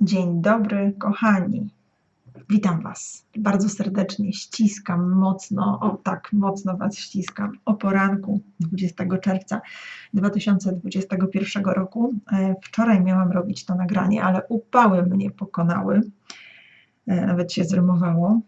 Dzień dobry, kochani. Witam Was bardzo serdecznie. Ściskam mocno, o tak mocno Was ściskam o poranku 20 czerwca 2021 roku. E, Wczoraj miałam robić to nagranie, ale upały mnie pokonały. E, Nawet się zrymowało.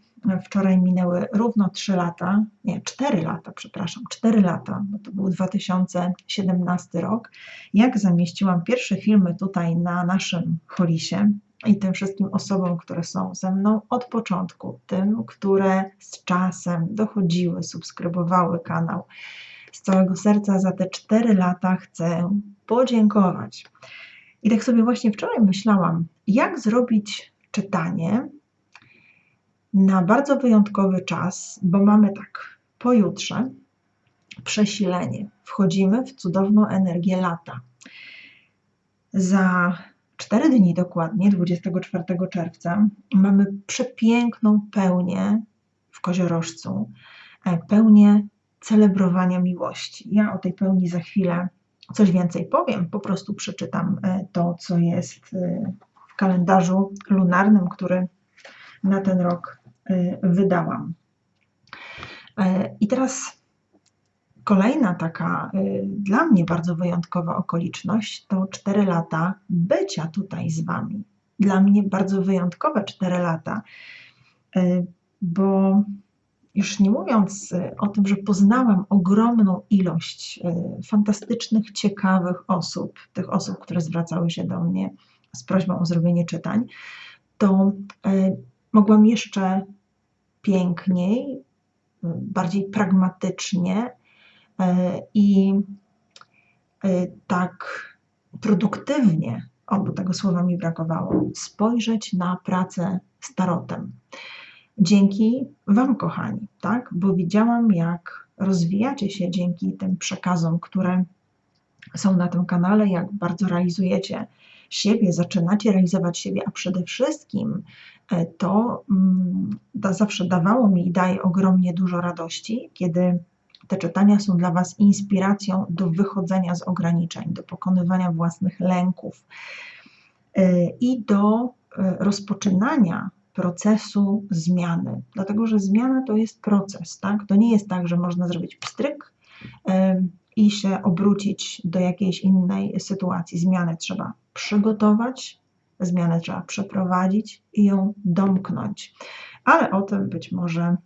Wczoraj minęły równo 3 lata, nie, 4 lata, przepraszam, 4 lata, bo to był 2017 rok, jak zamieściłam pierwsze filmy tutaj na naszym Holisie i tym wszystkim osobom, które są ze mną od początku, tym, które z czasem dochodziły, subskrybowały kanał. Z całego serca za te 4 lata chcę podziękować. I tak sobie właśnie wczoraj myślałam, jak zrobić czytanie na bardzo wyjątkowy czas, bo mamy tak, pojutrze przesilenie. Wchodzimy w cudowną energię lata. Za 4 dni dokładnie, 24 czerwca, mamy przepiękną pełnię w koziorożcu, e, pełnię celebrowania miłości. Ja o tej pełni za chwilę coś więcej powiem, po prostu przeczytam e, to, co jest e, w kalendarzu lunarnym, który na ten rok wydałam. I teraz Kolejna taka y, dla mnie bardzo wyjątkowa okoliczność to 4 lata bycia tutaj z Wami. Dla mnie bardzo wyjątkowe 4 lata, y, bo już nie mówiąc y, o tym, że poznałam ogromną ilość fantastycznych, ciekawych osób, tych osób, które zwracały się do mnie z prośbą o zrobienie czytań, to mogłam jeszcze piękniej, bardziej pragmatycznie E, i e, tak produktywnie, obu tego słowa mi brakowało, spojrzeć na pracę z tarotem. Dzięki Wam, kochani, tak? Bo widziałam, jak rozwijacie się dzięki tym przekazom, które są na tym kanale, jak bardzo realizujecie siebie, zaczynacie realizować siebie, a przede wszystkim e, to mm, da, zawsze dawało mi i daje ogromnie dużo radości, kiedy te czytania są dla Was inspiracją do wychodzenia z ograniczeń, do pokonywania własnych lęków y, i do y, rozpoczynania procesu zmiany. Dlatego, że zmiana to jest proces, tak? To nie jest tak, że można zrobić pstryk i się obrócić do jakiejś innej sytuacji. Zmianę trzeba przygotować, zmianę trzeba przeprowadzić i ją domknąć. Ale o tym być może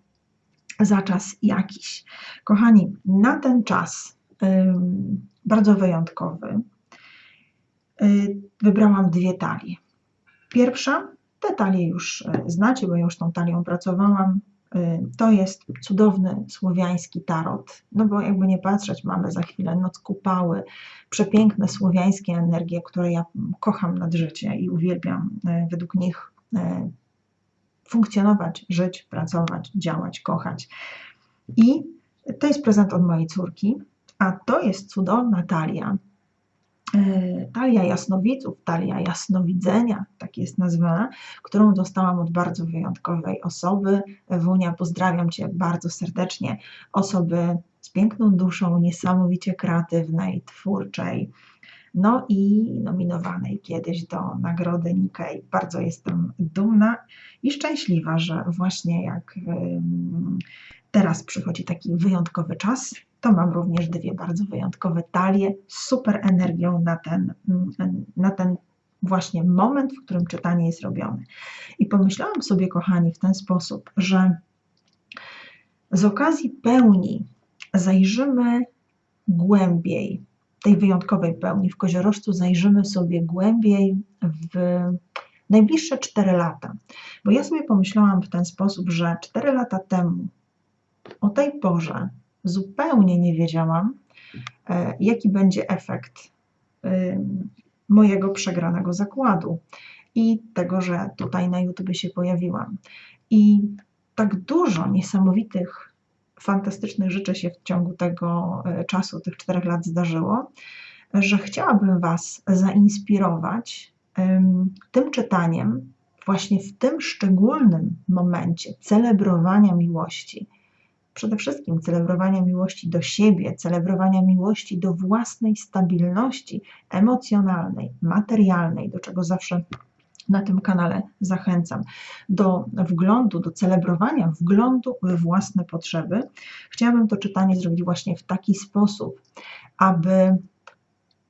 za czas jakiś. Kochani, na ten czas bardzo wyjątkowy y, wybrałam dwie talie. Pierwsza, te talie już y, znacie, bo już tą talią pracowałam. Y, to jest cudowny słowiański tarot, no bo jakby nie patrzeć, mamy za chwilę noc kupały, przepiękne słowiańskie energie, które ja kocham nad życie i uwielbiam według nich funkcjonować, żyć, pracować, działać, kochać. I to jest prezent od mojej córki, a to jest cudowna talia. E, talia jasnowidzów, talia jasnowidzenia, tak jest nazwana, którą dostałam od bardzo wyjątkowej osoby. Wunia, pozdrawiam Cię bardzo serdecznie. Osoby z piękną duszą, niesamowicie kreatywnej, twórczej, no i nominowanej kiedyś do nagrody Nikkei. Bardzo jestem dumna i szczęśliwa, że właśnie jak teraz przychodzi taki wyjątkowy czas, to mam również dwie bardzo wyjątkowe talie z super energią na ten, na ten właśnie moment, w którym czytanie jest robione. I pomyślałam sobie, kochani, w ten sposób, że z okazji pełni zajrzymy głębiej tej wyjątkowej pełni w koziorożcu zajrzymy sobie głębiej w najbliższe 4 lata. Bo ja sobie pomyślałam w ten sposób, że 4 lata temu, o tej porze, zupełnie nie wiedziałam, e, jaki będzie efekt mojego przegranego zakładu i tego, że tutaj na YouTube się pojawiłam. I tak dużo niesamowitych fantastycznych rzeczy się w ciągu tego e, czasu, tych czterech lat zdarzyło, że chciałabym Was zainspirować tym czytaniem, właśnie w tym szczególnym momencie celebrowania miłości. Przede wszystkim celebrowania miłości do siebie, celebrowania miłości do własnej stabilności emocjonalnej, materialnej, do czego zawsze na tym kanale zachęcam do wglądu, do celebrowania wglądu we własne potrzeby. Chciałabym to czytanie zrobić właśnie w taki sposób, aby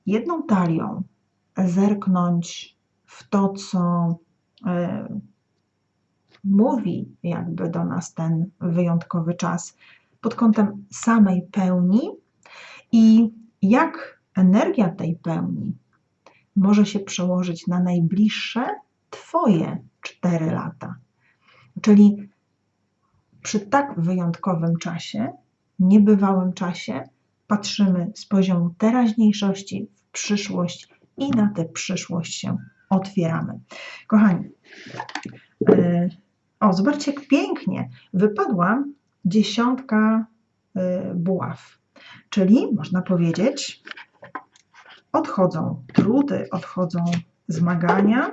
jedną talią zerknąć w to, co e, mówi jakby do nas ten wyjątkowy czas pod kątem samej pełni i jak energia tej pełni może się przełożyć na najbliższe Twoje 4 lata. Czyli przy tak wyjątkowym czasie, niebywałym czasie, patrzymy z poziomu teraźniejszości w przyszłość i na tę przyszłość się otwieramy. Kochani, yy, o, zobaczcie, jak pięknie wypadła dziesiątka yy, buław. Czyli można powiedzieć, odchodzą trudy, odchodzą zmagania,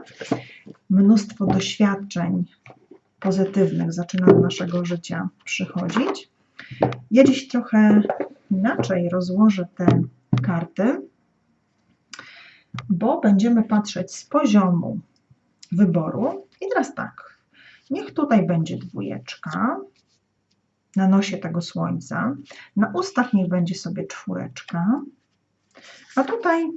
mnóstwo doświadczeń pozytywnych zaczyna do naszego życia przychodzić. Ja dziś trochę inaczej rozłożę te karty, bo będziemy patrzeć z poziomu wyboru. I teraz tak, niech tutaj będzie dwójeczka na nosie tego słońca, na ustach niech będzie sobie czwóreczka, a tutaj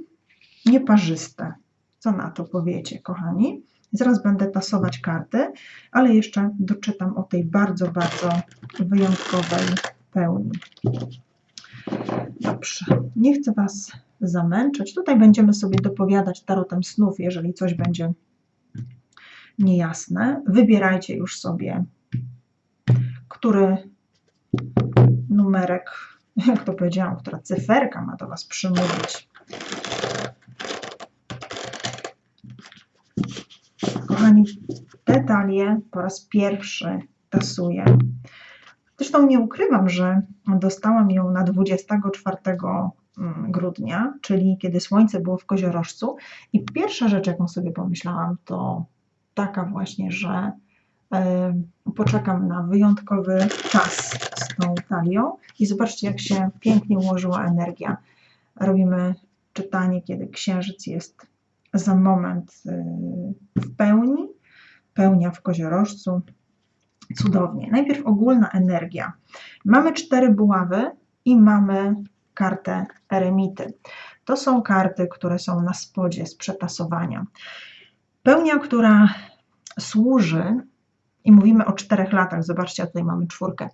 nieparzyste. Co na to powiecie, kochani? Zaraz będę tasować karty, ale jeszcze doczytam o tej bardzo, bardzo wyjątkowej pełni. Dobrze, nie chcę Was zamęczyć. Tutaj będziemy sobie dopowiadać tarotem snów, jeżeli coś będzie niejasne. Wybierajcie już sobie, który numerek, jak to powiedziałam, która cyferka ma do Was przymówić. Kochani, te talie po raz pierwszy tasuję. Zresztą nie ukrywam, że dostałam ją na 24 mm, grudnia, czyli kiedy słońce było w koziorożcu i pierwsza rzecz, jaką sobie pomyślałam, to taka właśnie, że poczekam na wyjątkowy czas z tą talią i zobaczcie, jak się pięknie ułożyła energia. Robimy czytanie, kiedy księżyc jest za moment y, w pełni, pełnia w koziorożcu. Cudownie. Najpierw ogólna energia. Mamy cztery buławy i mamy kartę eremity. To są karty, które są na spodzie z przetasowania. Pełnia, która służy i mówimy o czterech latach, zobaczcie, tutaj mamy czwórkę.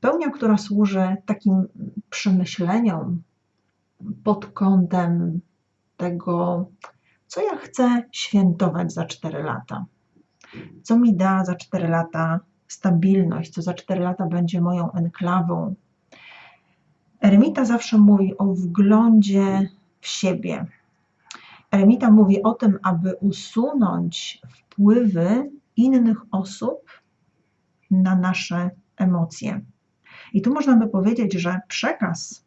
Pełnia, która służy takim przemyśleniom pod kątem tego, co ja chcę świętować za cztery lata. Co mi da za cztery lata stabilność, co za cztery lata będzie moją enklawą. Eremita zawsze mówi o wglądzie w siebie. Eremita mówi o tym, aby usunąć wpływy innych osób na nasze emocje. I tu można by powiedzieć, że przekaz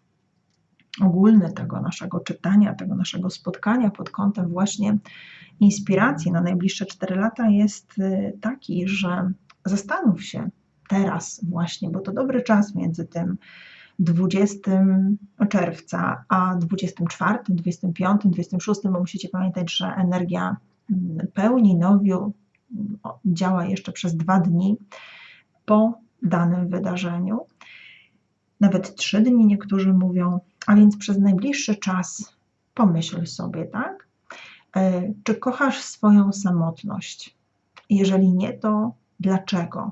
ogólny tego naszego czytania, tego naszego spotkania pod kątem właśnie inspiracji na najbliższe 4 lata jest y, taki, że zastanów się teraz właśnie, bo to dobry czas między tym 20 czerwca a 24, 25, 26, bo musicie pamiętać, że energia mm, pełni nowiu działa jeszcze przez dwa dni po danym wydarzeniu. Nawet trzy dni niektórzy mówią, a więc przez najbliższy czas pomyśl sobie, tak? E, czy kochasz swoją samotność? Jeżeli nie, to dlaczego?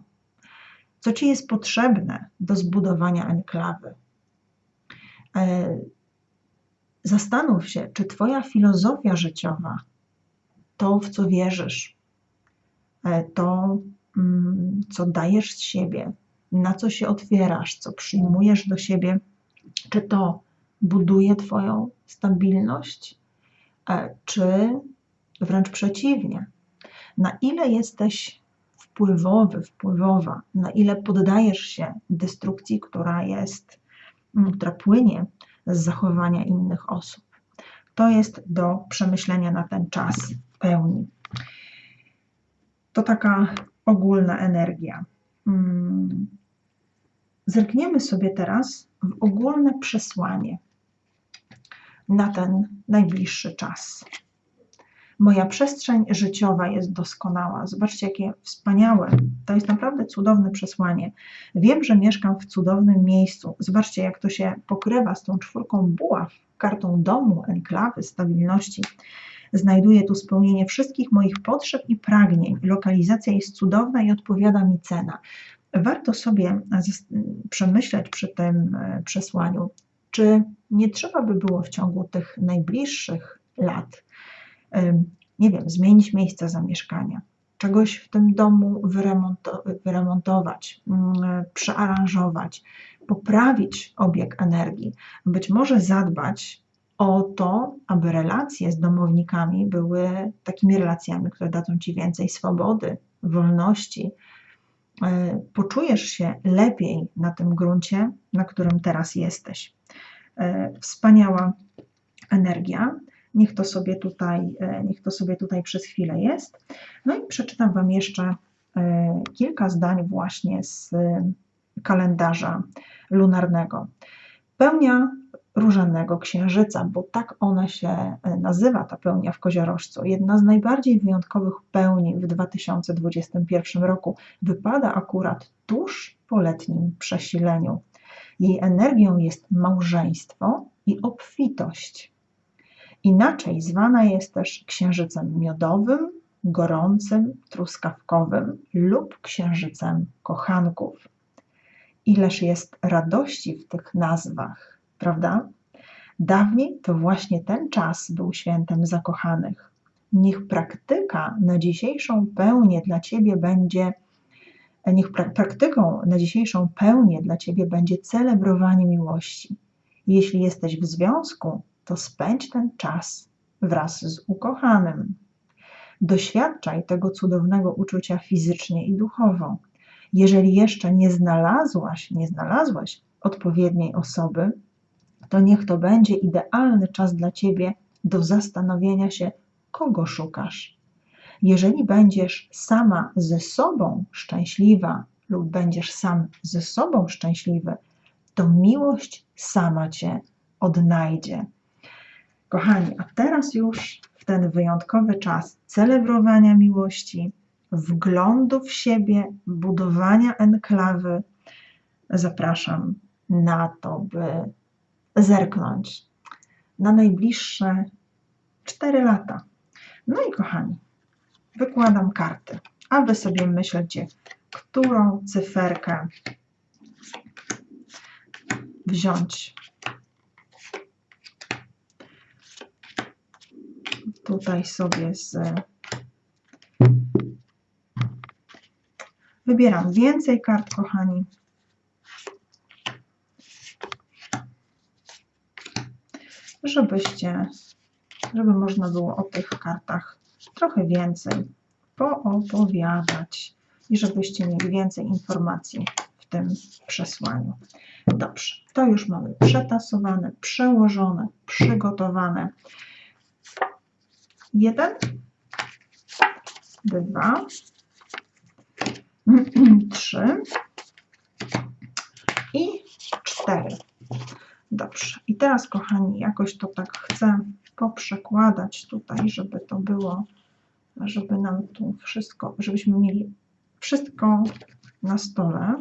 Co ci jest potrzebne do zbudowania enklawy? E, zastanów się, czy Twoja filozofia życiowa, to w co wierzysz, E, to, mm, co dajesz z siebie, na co się otwierasz, co przyjmujesz do siebie, czy to buduje Twoją stabilność, e, czy wręcz przeciwnie. Na ile jesteś wpływowy, wpływowa, na ile poddajesz się destrukcji, która jest, mm, która płynie z zachowania innych osób. To jest do przemyślenia na ten czas pełni. To taka ogólna energia. Mm. Zerkniemy sobie teraz w ogólne przesłanie na ten najbliższy czas. Moja przestrzeń życiowa jest doskonała. Zobaczcie, jakie wspaniałe. To jest naprawdę cudowne przesłanie. Wiem, że mieszkam w cudownym miejscu. Zobaczcie, jak to się pokrywa z tą czwórką buław, kartą domu, enklawy, stabilności. Znajduję tu spełnienie wszystkich moich potrzeb i pragnień. Lokalizacja jest cudowna i odpowiada mi cena. Warto sobie przemyśleć przy tym e, przesłaniu, czy nie trzeba by było w ciągu tych najbliższych lat, nie wiem, zmienić miejsca zamieszkania, czegoś w tym domu wyremontować, mm, przearanżować, poprawić obieg energii, być może zadbać o to, aby relacje z domownikami były takimi relacjami, które dadzą Ci więcej swobody, wolności. E, poczujesz się lepiej na tym gruncie, na którym teraz jesteś. E, wspaniała energia. Niech to sobie tutaj, e, niech to sobie tutaj przez chwilę jest. No i przeczytam Wam jeszcze kilka zdań właśnie z kalendarza lunarnego. Pełnia różanego księżyca, bo tak ona się e, nazywa, ta pełnia w koziorożcu. Jedna z najbardziej wyjątkowych pełni w 2021 roku wypada akurat tuż po letnim przesileniu. Jej energią jest małżeństwo i obfitość. Inaczej zwana jest też księżycem miodowym, gorącym, truskawkowym lub księżycem kochanków. Ileż jest radości w tych nazwach prawda? Dawniej to właśnie ten czas był świętem zakochanych. Niech praktyka na dzisiejszą pełnię dla Ciebie będzie, niech pra praktyką na dzisiejszą pełnię dla Ciebie będzie celebrowanie miłości. Jeśli jesteś w związku, to spędź ten czas wraz z ukochanym. Doświadczaj tego cudownego uczucia fizycznie i duchowo. Jeżeli jeszcze nie znalazłaś, nie znalazłaś odpowiedniej osoby, to niech to będzie idealny czas dla Ciebie do zastanowienia się, kogo szukasz. Jeżeli będziesz sama ze sobą szczęśliwa lub będziesz sam ze sobą szczęśliwy, to miłość sama Cię odnajdzie. Kochani, a teraz już w ten wyjątkowy czas celebrowania miłości, wglądu w siebie, budowania enklawy, zapraszam na to, by zerknąć na najbliższe 4 lata. No i kochani, wykładam karty, a wy sobie myślcie, którą cyferkę wziąć. Tutaj sobie z Wybieram więcej kart, kochani. żebyście, żeby można było o tych kartach trochę więcej poopowiadać i żebyście mieli więcej informacji w tym przesłaniu. Dobrze, to już mamy przetasowane, przełożone, przygotowane. Jeden, dwa, trzy i cztery. Dobrze. I teraz, kochani, jakoś to tak chcę poprzekładać tutaj, żeby to było, żeby nam tu wszystko, żebyśmy mieli wszystko na stole.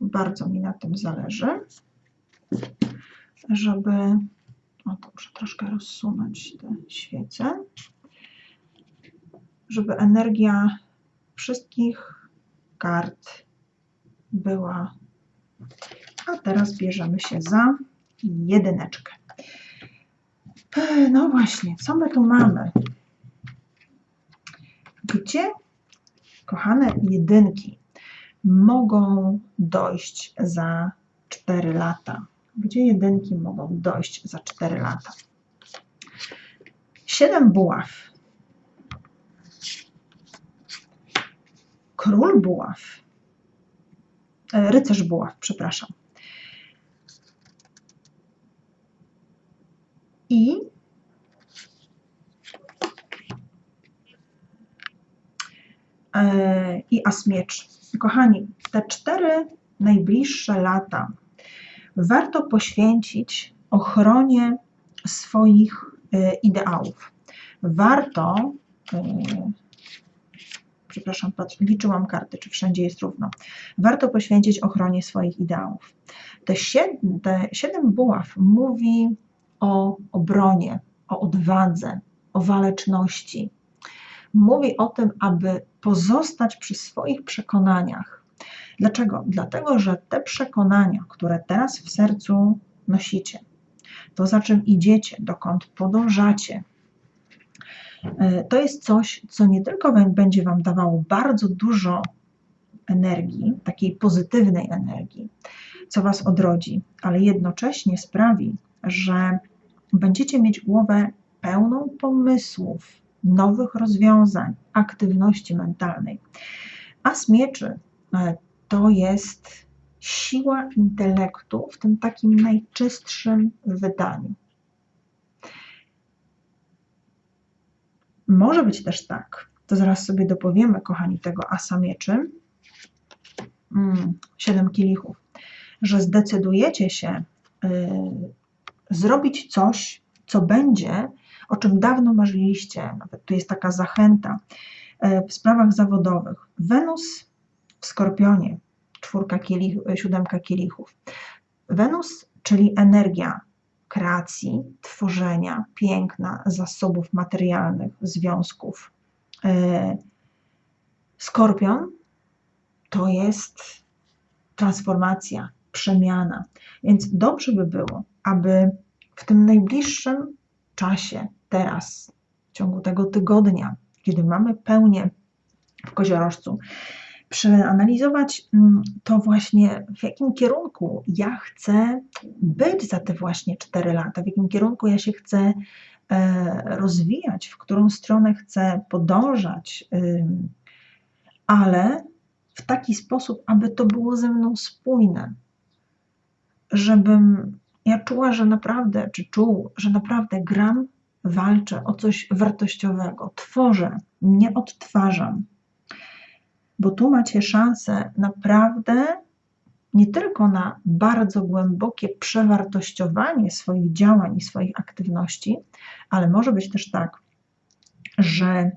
Bardzo mi na tym zależy, żeby, o to muszę troszkę rozsunąć te świece, żeby energia wszystkich kart była a teraz bierzemy się za jedyneczkę. No właśnie, co my tu mamy? Gdzie, kochane jedynki, mogą dojść za 4 lata? Gdzie jedynki mogą dojść za 4 lata? Siedem buław. Król buław. E, rycerz buław, przepraszam. i e, i as miecz. Kochani, te cztery najbliższe lata warto poświęcić ochronie swoich e, ideałów. warto, yy, przepraszam, liczyłam karty, czy wszędzie jest równo, warto poświęcić ochronie swoich ideałów. Te siedem, te siedem buław mówi o obronie, o odwadze, o waleczności. Mówi o tym, aby pozostać przy swoich przekonaniach. Dlaczego? Dlatego, że te przekonania, które teraz w sercu nosicie, to za czym idziecie, dokąd podążacie, e, to jest coś, co nie tylko będzie Wam dawało bardzo dużo energii, takiej pozytywnej energii, co Was odrodzi, ale jednocześnie sprawi, że będziecie mieć głowę pełną pomysłów, nowych rozwiązań, aktywności mentalnej. A z mieczy e, to jest siła intelektu w tym takim najczystszym wydaniu. Może być też tak, to zaraz sobie dopowiemy, kochani, tego asa mieczy, mm, siedem kielichów, że zdecydujecie się y, zrobić coś, co będzie, o czym dawno marzyliście, nawet tu jest taka zachęta y, w sprawach zawodowych. Wenus w Skorpionie, czwórka kielich, siódemka kielichów. Wenus, czyli energia kreacji, tworzenia, piękna, zasobów materialnych, związków. E, Skorpion to jest transformacja, przemiana. Więc dobrze by było, aby w tym najbliższym czasie, teraz, w ciągu tego tygodnia, kiedy mamy pełnię w koziorożcu, przeanalizować mm, to właśnie, w jakim kierunku ja chcę być za te właśnie 4 lata, w jakim kierunku ja się chcę e, rozwijać, w którą stronę chcę podążać, ale w taki sposób, aby to było ze mną spójne, żebym ja czuła, że naprawdę, czy czuł, że naprawdę gram, walczę o coś wartościowego, tworzę, nie odtwarzam bo tu macie szansę naprawdę nie tylko na bardzo głębokie przewartościowanie swoich działań i swoich aktywności, ale może być też tak, że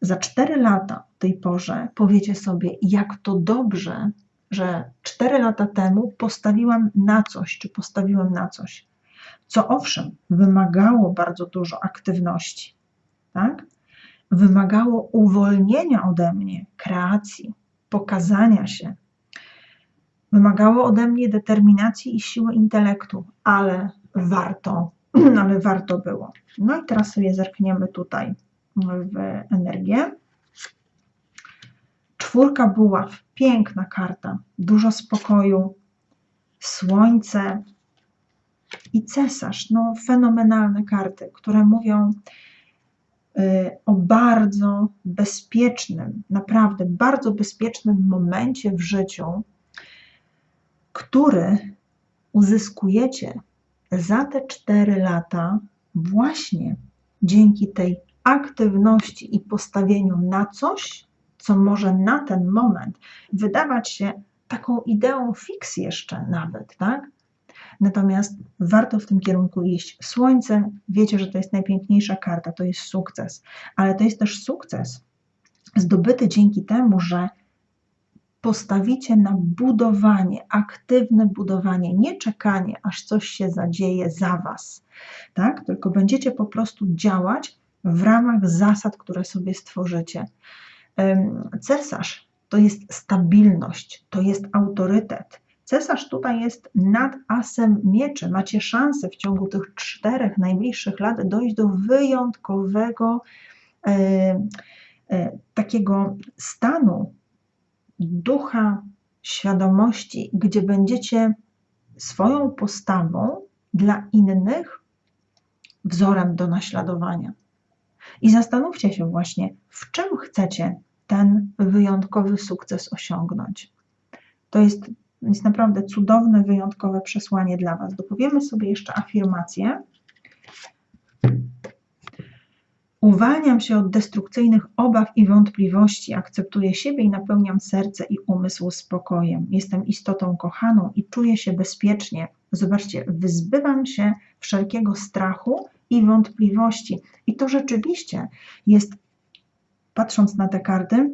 za 4 lata w tej porze powiecie sobie, jak to dobrze, że 4 lata temu postawiłam na coś, czy postawiłem na coś, co owszem, wymagało bardzo dużo aktywności, tak? Wymagało uwolnienia ode mnie kreacji, pokazania się. Wymagało ode mnie determinacji i siły intelektu, ale warto, ale warto było. No i teraz sobie zerkniemy tutaj w energię. Czwórka buław, piękna karta, dużo spokoju, słońce i cesarz. No, fenomenalne karty, które mówią o bardzo bezpiecznym, naprawdę bardzo bezpiecznym momencie w życiu, który uzyskujecie za te cztery lata właśnie dzięki tej aktywności i postawieniu na coś, co może na ten moment wydawać się taką ideą fix jeszcze nawet, tak? Natomiast warto w tym kierunku iść. Słońce, wiecie, że to jest najpiękniejsza karta, to jest sukces, ale to jest też sukces zdobyty dzięki temu, że postawicie na budowanie, aktywne budowanie, nie czekanie, aż coś się zadzieje za Was, tak? Tylko będziecie po prostu działać w ramach zasad, które sobie stworzycie. Cesarz to jest stabilność, to jest autorytet, Cesarz tutaj jest nad asem mieczy. Macie szansę w ciągu tych czterech najbliższych lat dojść do wyjątkowego e, e, takiego stanu ducha świadomości, gdzie będziecie swoją postawą dla innych wzorem do naśladowania. I zastanówcie się właśnie, w czym chcecie ten wyjątkowy sukces osiągnąć. To jest jest naprawdę cudowne, wyjątkowe przesłanie dla Was. Dopowiemy sobie jeszcze afirmację. Uwalniam się od destrukcyjnych obaw i wątpliwości, akceptuję siebie i napełniam serce i umysł spokojem. Jestem istotą kochaną i czuję się bezpiecznie. Zobaczcie, wyzbywam się wszelkiego strachu i wątpliwości. I to rzeczywiście jest, patrząc na te karty,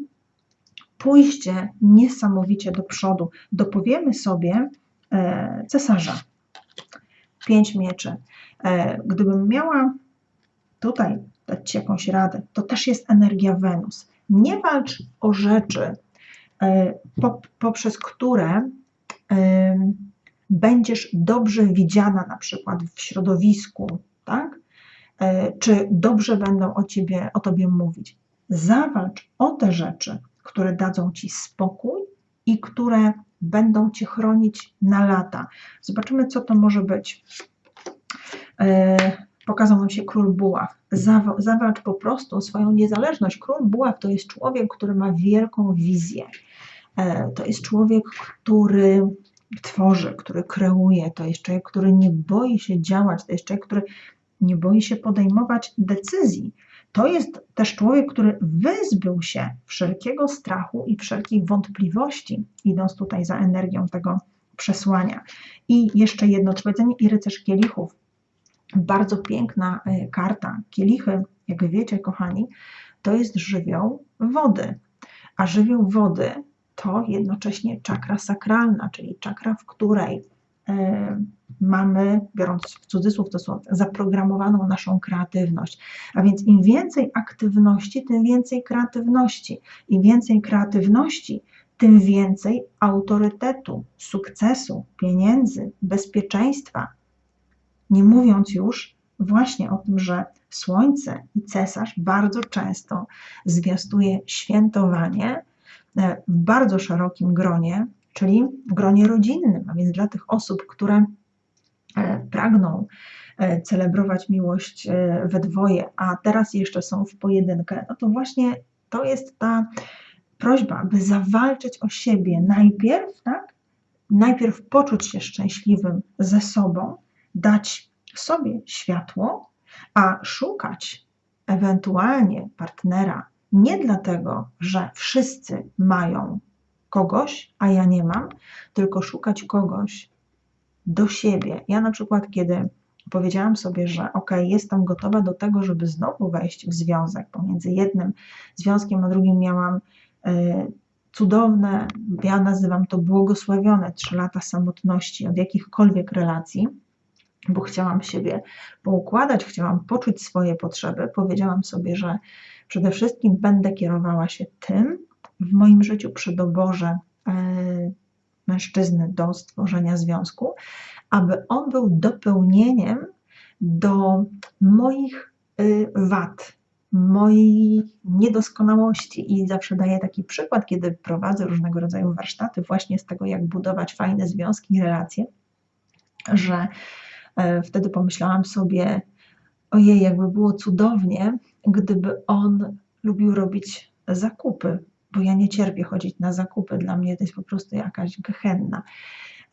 pójście niesamowicie do przodu. Dopowiemy sobie e, cesarza. Pięć mieczy. E, gdybym miała tutaj dać Ci jakąś radę, to też jest energia Wenus. Nie walcz o rzeczy, e, poprzez które będziesz dobrze widziana na przykład w środowisku, tak? E, czy dobrze będą o, ciebie, o Tobie mówić. Zawalcz o te rzeczy, które dadzą Ci spokój i które będą Cię chronić na lata. Zobaczymy, co to może być. E, pokazał nam się król buław. Zawalcz po prostu swoją niezależność. Król buław to jest człowiek, który ma wielką wizję. E, to jest człowiek, który tworzy, który kreuje, to jest człowiek, który nie boi się działać, to jest człowiek, który nie boi się podejmować decyzji. To jest też człowiek, który wyzbył się wszelkiego strachu i wszelkich wątpliwości, idąc tutaj za energią tego przesłania. I jeszcze jedno powiedzenie i rycerz kielichów. Bardzo piękna e, karta. Kielichy, jak wiecie, kochani, to jest żywioł wody. A żywioł wody to jednocześnie czakra sakralna, czyli czakra, w której mamy, biorąc w cudzysłów to słowo, zaprogramowaną naszą kreatywność. A więc im więcej aktywności, tym więcej kreatywności. Im więcej kreatywności, tym więcej autorytetu, sukcesu, pieniędzy, bezpieczeństwa. Nie mówiąc już właśnie o tym, że Słońce i cesarz bardzo często zwiastuje świętowanie, E, w bardzo szerokim gronie, czyli w gronie rodzinnym, a więc dla tych osób, które e, pragną e, celebrować miłość we dwoje, a teraz jeszcze są w pojedynkę, no to właśnie to jest ta prośba, by zawalczyć o siebie najpierw, tak? Najpierw poczuć się szczęśliwym ze sobą, dać sobie światło, a szukać ewentualnie partnera nie dlatego, że wszyscy mają kogoś, a ja nie mam, tylko szukać kogoś do siebie. Ja na przykład, kiedy powiedziałam sobie, że ok, jestem gotowa do tego, żeby znowu wejść w związek pomiędzy jednym związkiem a drugim, miałam y, cudowne, ja nazywam to błogosławione trzy lata samotności od jakichkolwiek relacji, bo chciałam siebie poukładać, chciałam poczuć swoje potrzeby. Powiedziałam sobie, że Przede wszystkim będę kierowała się tym w moim życiu przy doborze e, mężczyzny do stworzenia związku, aby on był dopełnieniem do moich y, wad, mojej niedoskonałości. I zawsze daję taki przykład, kiedy prowadzę różnego rodzaju warsztaty, właśnie z tego, jak budować fajne związki i relacje, że e, wtedy pomyślałam sobie, ojej, jakby było cudownie, gdyby on lubił robić zakupy, bo ja nie cierpię chodzić na zakupy, dla mnie to jest po prostu jakaś gehenna.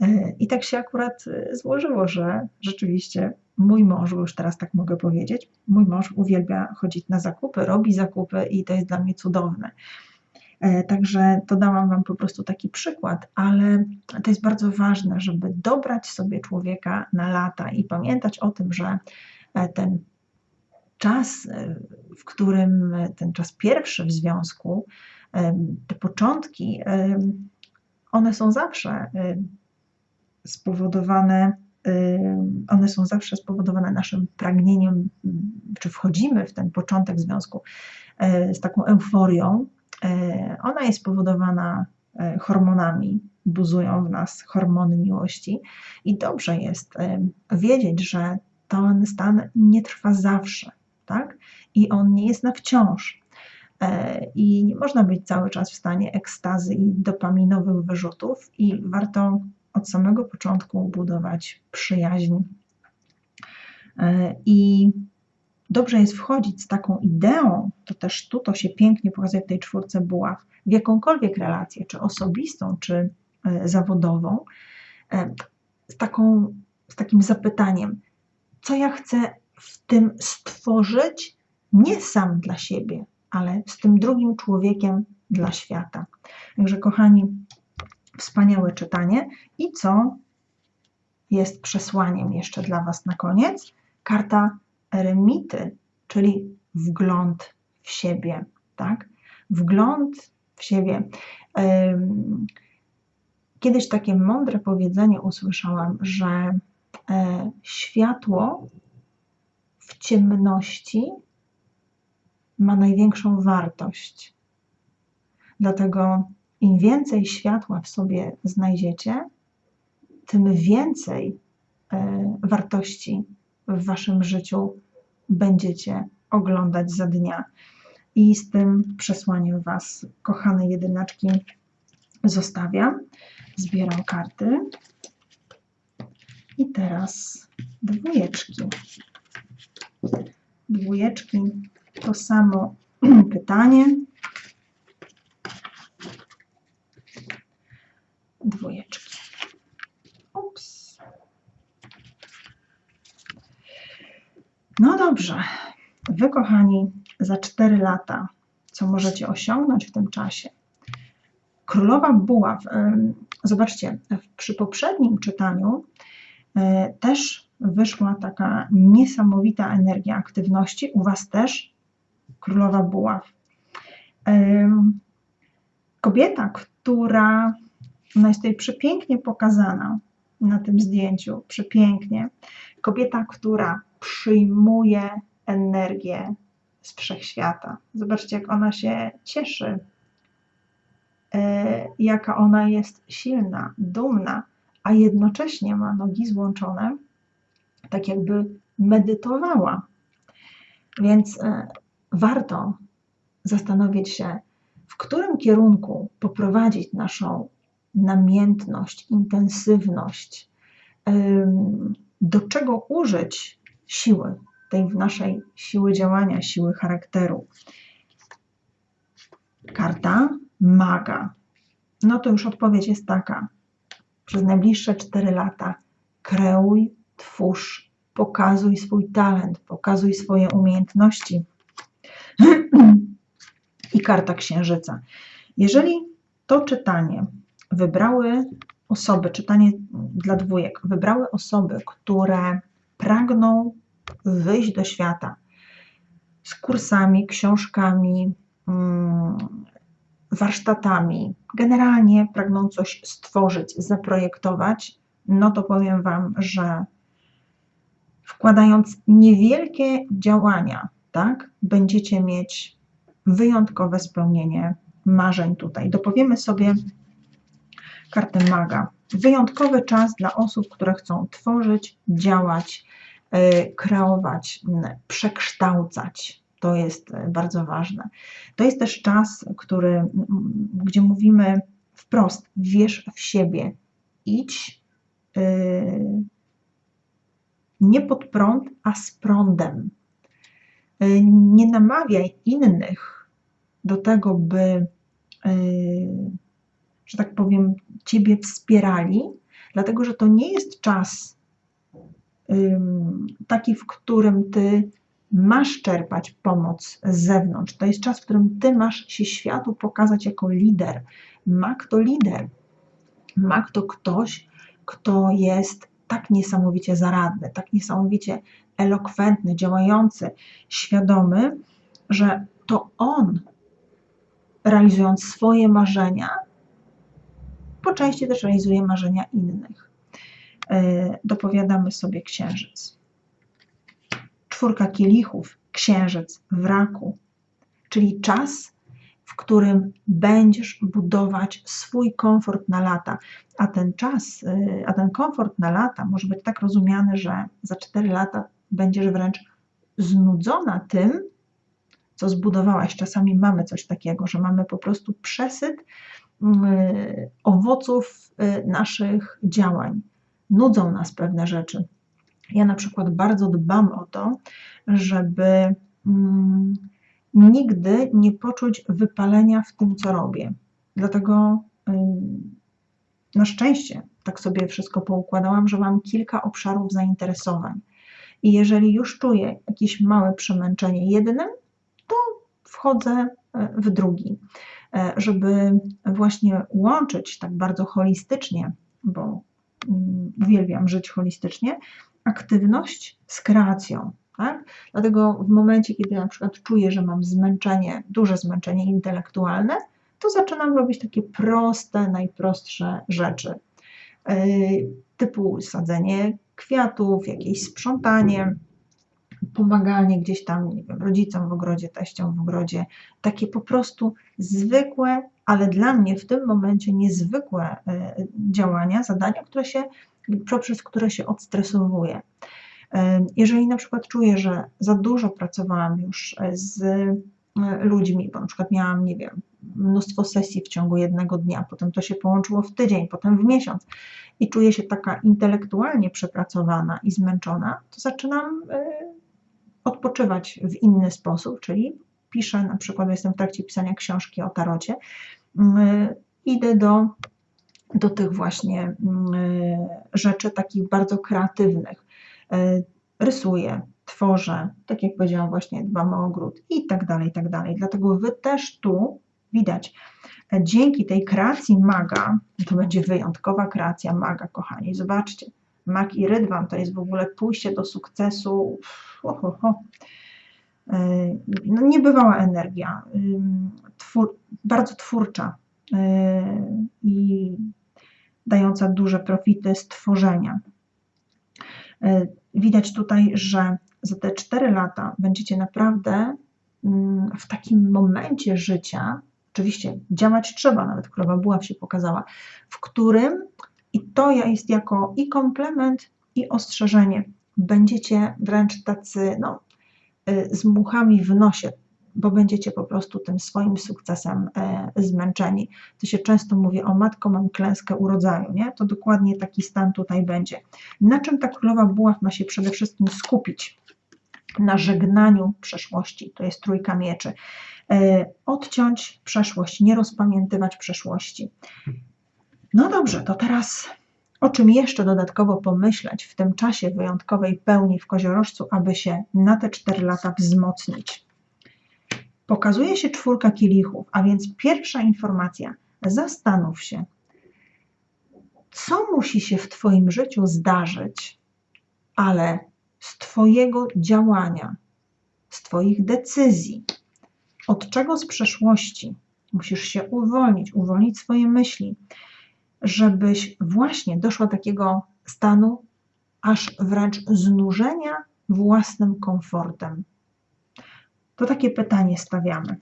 E, I tak się akurat e, złożyło, że rzeczywiście mój mąż, bo już teraz tak mogę powiedzieć, mój mąż uwielbia chodzić na zakupy, robi zakupy i to jest dla mnie cudowne. E, także to dałam Wam po prostu taki przykład, ale to jest bardzo ważne, żeby dobrać sobie człowieka na lata i pamiętać o tym, że ten czas, w którym ten czas pierwszy w związku, te początki, one są zawsze spowodowane, one są zawsze spowodowane naszym pragnieniem, czy wchodzimy w ten początek związku z taką euforią. Ona jest spowodowana hormonami, buzują w nas hormony miłości i dobrze jest wiedzieć, że ten stan nie trwa zawsze tak? I on nie jest na wciąż. E, I nie można być cały czas w stanie ekstazy i dopaminowych wyrzutów, i warto od samego początku budować przyjaźń. E, I dobrze jest wchodzić z taką ideą, to też tu to się pięknie pokazuje w tej czwórce buław, w jakąkolwiek relację, czy osobistą, czy e, zawodową, z, taką, z takim zapytaniem, co ja chcę w tym stworzyć nie sam dla siebie, ale z tym drugim człowiekiem dla świata. Także, kochani, wspaniałe czytanie. I co jest przesłaniem jeszcze dla Was na koniec? Karta eremity, czyli wgląd w siebie, tak? Wgląd w siebie. Kiedyś takie mądre powiedzenie usłyszałam, że e, światło w ciemności ma największą wartość. Dlatego im więcej światła w sobie znajdziecie, tym więcej e, wartości w waszym życiu będziecie oglądać za dnia. I z tym przesłaniem Was, kochane jedynaczki, zostawiam. Zbieram karty. I teraz dwójeczki. Dwójeczki to samo pytanie. Dwójeczki. Ups. No dobrze. Wy, kochani, za 4 lata, co możecie osiągnąć w tym czasie? Królowa Buław. Zobaczcie, przy poprzednim czytaniu e, też wyszła taka niesamowita energia aktywności. U Was też Królowa Buław. Kobieta, która ona jest tutaj przepięknie pokazana na tym zdjęciu, przepięknie. Kobieta, która przyjmuje energię z wszechświata. Zobaczcie, jak ona się cieszy, e, jaka ona jest silna, dumna, a jednocześnie ma nogi złączone, tak jakby medytowała. Więc e, warto zastanowić się, w którym kierunku poprowadzić naszą namiętność, intensywność, do czego użyć siły, tej naszej siły działania, siły charakteru. Karta maga. No to już odpowiedź jest taka. Przez najbliższe 4 lata kreuj, twórz, pokazuj swój talent, pokazuj swoje umiejętności. I karta księżyca. Jeżeli to czytanie wybrały osoby, czytanie dla dwójek, wybrały osoby, które pragną wyjść do świata z kursami, książkami, mm, warsztatami, generalnie pragną coś stworzyć, zaprojektować, no to powiem Wam, że wkładając niewielkie działania, tak, będziecie mieć wyjątkowe spełnienie marzeń tutaj. Dopowiemy sobie kartę maga. Wyjątkowy czas dla osób, które chcą tworzyć, działać, E, kreować, przekształcać. To jest e, bardzo ważne. To jest też czas, który, gdzie mówimy wprost: wierz w siebie, idź e, nie pod prąd, a z prądem. Nie namawiaj innych do tego, by, że tak powiem, ciebie wspierali, dlatego że to nie jest czas taki, w którym ty masz czerpać pomoc z zewnątrz. To jest czas, w którym ty masz się światu pokazać jako lider. Mak to lider. Mak to ktoś, kto jest tak niesamowicie zaradny, tak niesamowicie elokwentny, działający, świadomy, że to on, realizując swoje marzenia, po części też realizuje marzenia innych. E, dopowiadamy sobie księżyc. Czwórka kielichów, księżyc w raku, czyli czas, w którym będziesz budować swój komfort na lata. A ten czas, e, a ten komfort na lata może być tak rozumiany, że za 4 lata będziesz wręcz znudzona tym, co zbudowałaś. Czasami mamy coś takiego, że mamy po prostu przesyt mm, owoców e, naszych działań nudzą nas pewne rzeczy. Ja na przykład bardzo dbam o to, żeby mm, nigdy nie poczuć wypalenia w tym, co robię. Dlatego na szczęście tak sobie wszystko poukładałam, że mam kilka obszarów zainteresowań. I jeżeli już czuję jakieś małe przemęczenie jednym, to wchodzę e, w drugi, e, żeby właśnie łączyć tak bardzo holistycznie, bo uwielbiam żyć holistycznie, aktywność z kreacją. Tak? Dlatego w momencie, kiedy na przykład czuję, że mam zmęczenie, duże zmęczenie intelektualne, to zaczynam robić takie proste, najprostsze rzeczy. Yy, typu sadzenie kwiatów, jakieś sprzątanie, pomaganie gdzieś tam, nie wiem, rodzicom w ogrodzie, teściom w ogrodzie, takie po prostu zwykłe, ale dla mnie w tym momencie niezwykłe yy, działania, zadania, które się, poprzez które się odstresowuję. Yy, jeżeli na przykład czuję, że za dużo pracowałam już z ludźmi, bo na przykład miałam, nie wiem, mnóstwo sesji w ciągu jednego dnia, potem to się połączyło w tydzień, potem w miesiąc i czuję się taka intelektualnie przepracowana i zmęczona, to zaczynam y, odpoczywać w inny sposób, czyli piszę, na przykład jestem w trakcie pisania książki o tarocie, y, idę do, do tych właśnie rzeczy takich bardzo kreatywnych. Rysuję, tworzę, tak jak powiedziałam właśnie, dbam o ogród i tak dalej, i tak dalej. Dlatego Wy też tu widać, dzięki tej kreacji maga, to będzie wyjątkowa kreacja maga, kochani, zobaczcie, mag i rydwan to jest w ogóle pójście do sukcesu, ho, ho, ho. No, niebywała energia, twór, bardzo twórcza i dająca duże profity stworzenia. Widać tutaj, że za te 4 lata będziecie naprawdę mm, w takim momencie życia, oczywiście działać trzeba, nawet królowa buław się pokazała, w którym i to jest jako i komplement, i ostrzeżenie. Będziecie wręcz tacy no, y, z muchami w nosie, bo będziecie po prostu tym swoim sukcesem e, zmęczeni. To się często mówi, o matko, mam klęskę urodzaju, nie? To dokładnie taki stan tutaj będzie. Na czym ta królowa buław ma się przede wszystkim skupić? Na żegnaniu przeszłości, to jest trójka mieczy. E, odciąć przeszłość, nie rozpamiętywać przeszłości. No dobrze, to teraz o czym jeszcze dodatkowo pomyśleć w tym czasie wyjątkowej pełni w koziorożcu, aby się na te 4 lata wzmocnić? Pokazuje się czwórka kielichów, a więc pierwsza informacja. Zastanów się, co musi się w Twoim życiu zdarzyć, ale z Twojego działania, z Twoich decyzji, od czego z przeszłości musisz się uwolnić, uwolnić swoje myśli, żebyś właśnie doszła do takiego stanu, aż wręcz znużenia własnym komfortem. To takie pytanie stawiamy.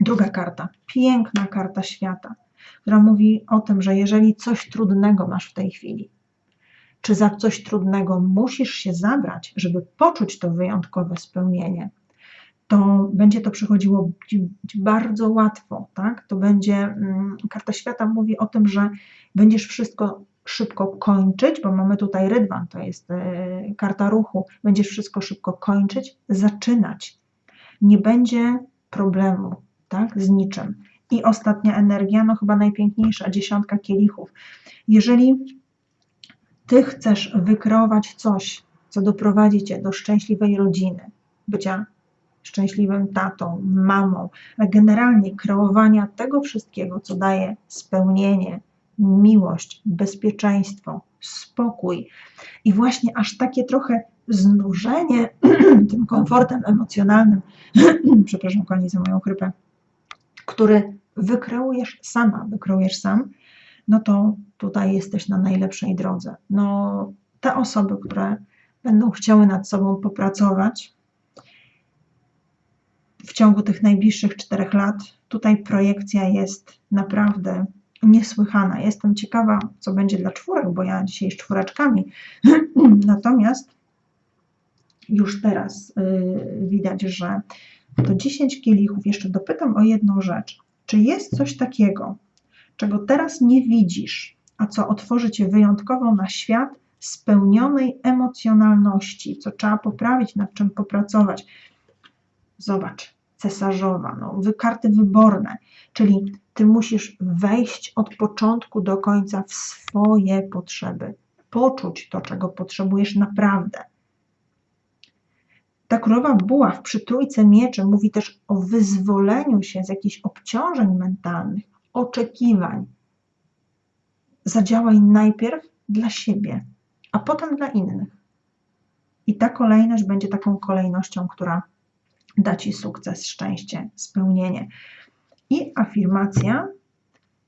Druga karta, piękna karta świata, która mówi o tym, że jeżeli coś trudnego masz w tej chwili, czy za coś trudnego musisz się zabrać, żeby poczuć to wyjątkowe spełnienie, to będzie to przychodziło bardzo łatwo, tak? To będzie, mm, karta świata mówi o tym, że będziesz wszystko szybko kończyć, bo mamy tutaj rydwan, to jest e, karta ruchu, będziesz wszystko szybko kończyć, zaczynać. Nie będzie problemu, tak? Z niczym. I ostatnia energia, no chyba najpiękniejsza, dziesiątka kielichów. Jeżeli ty chcesz wykreować coś, co doprowadzi cię do szczęśliwej rodziny, bycia szczęśliwym tatą, mamą, generalnie kreowania tego wszystkiego, co daje spełnienie, miłość, bezpieczeństwo, spokój. I właśnie aż takie trochę znużenie tym komfortem emocjonalnym, przepraszam kochani za moją chrypę, który wykreujesz sama, wykreujesz sam, no to tutaj jesteś na najlepszej drodze. No, te osoby, które będą chciały nad sobą popracować, w ciągu tych najbliższych czterech lat. Tutaj projekcja jest naprawdę niesłychana. Jestem ciekawa, co będzie dla czwórek, bo ja dzisiaj z czwóreczkami. Natomiast już teraz yy, widać, że to 10 kielichów. Jeszcze dopytam o jedną rzecz. Czy jest coś takiego, czego teraz nie widzisz, a co otworzy Cię wyjątkowo na świat spełnionej emocjonalności, co trzeba poprawić, nad czym popracować? Zobacz, cesarzowa, no, karty wyborne, czyli ty musisz wejść od początku do końca w swoje potrzeby, poczuć to, czego potrzebujesz naprawdę. Ta królowa buław przy trójce mieczy mówi też o wyzwoleniu się z jakichś obciążeń mentalnych, oczekiwań. Zadziałaj najpierw dla siebie, a potem dla innych. I ta kolejność będzie taką kolejnością, która da Ci sukces, szczęście, spełnienie. I afirmacja.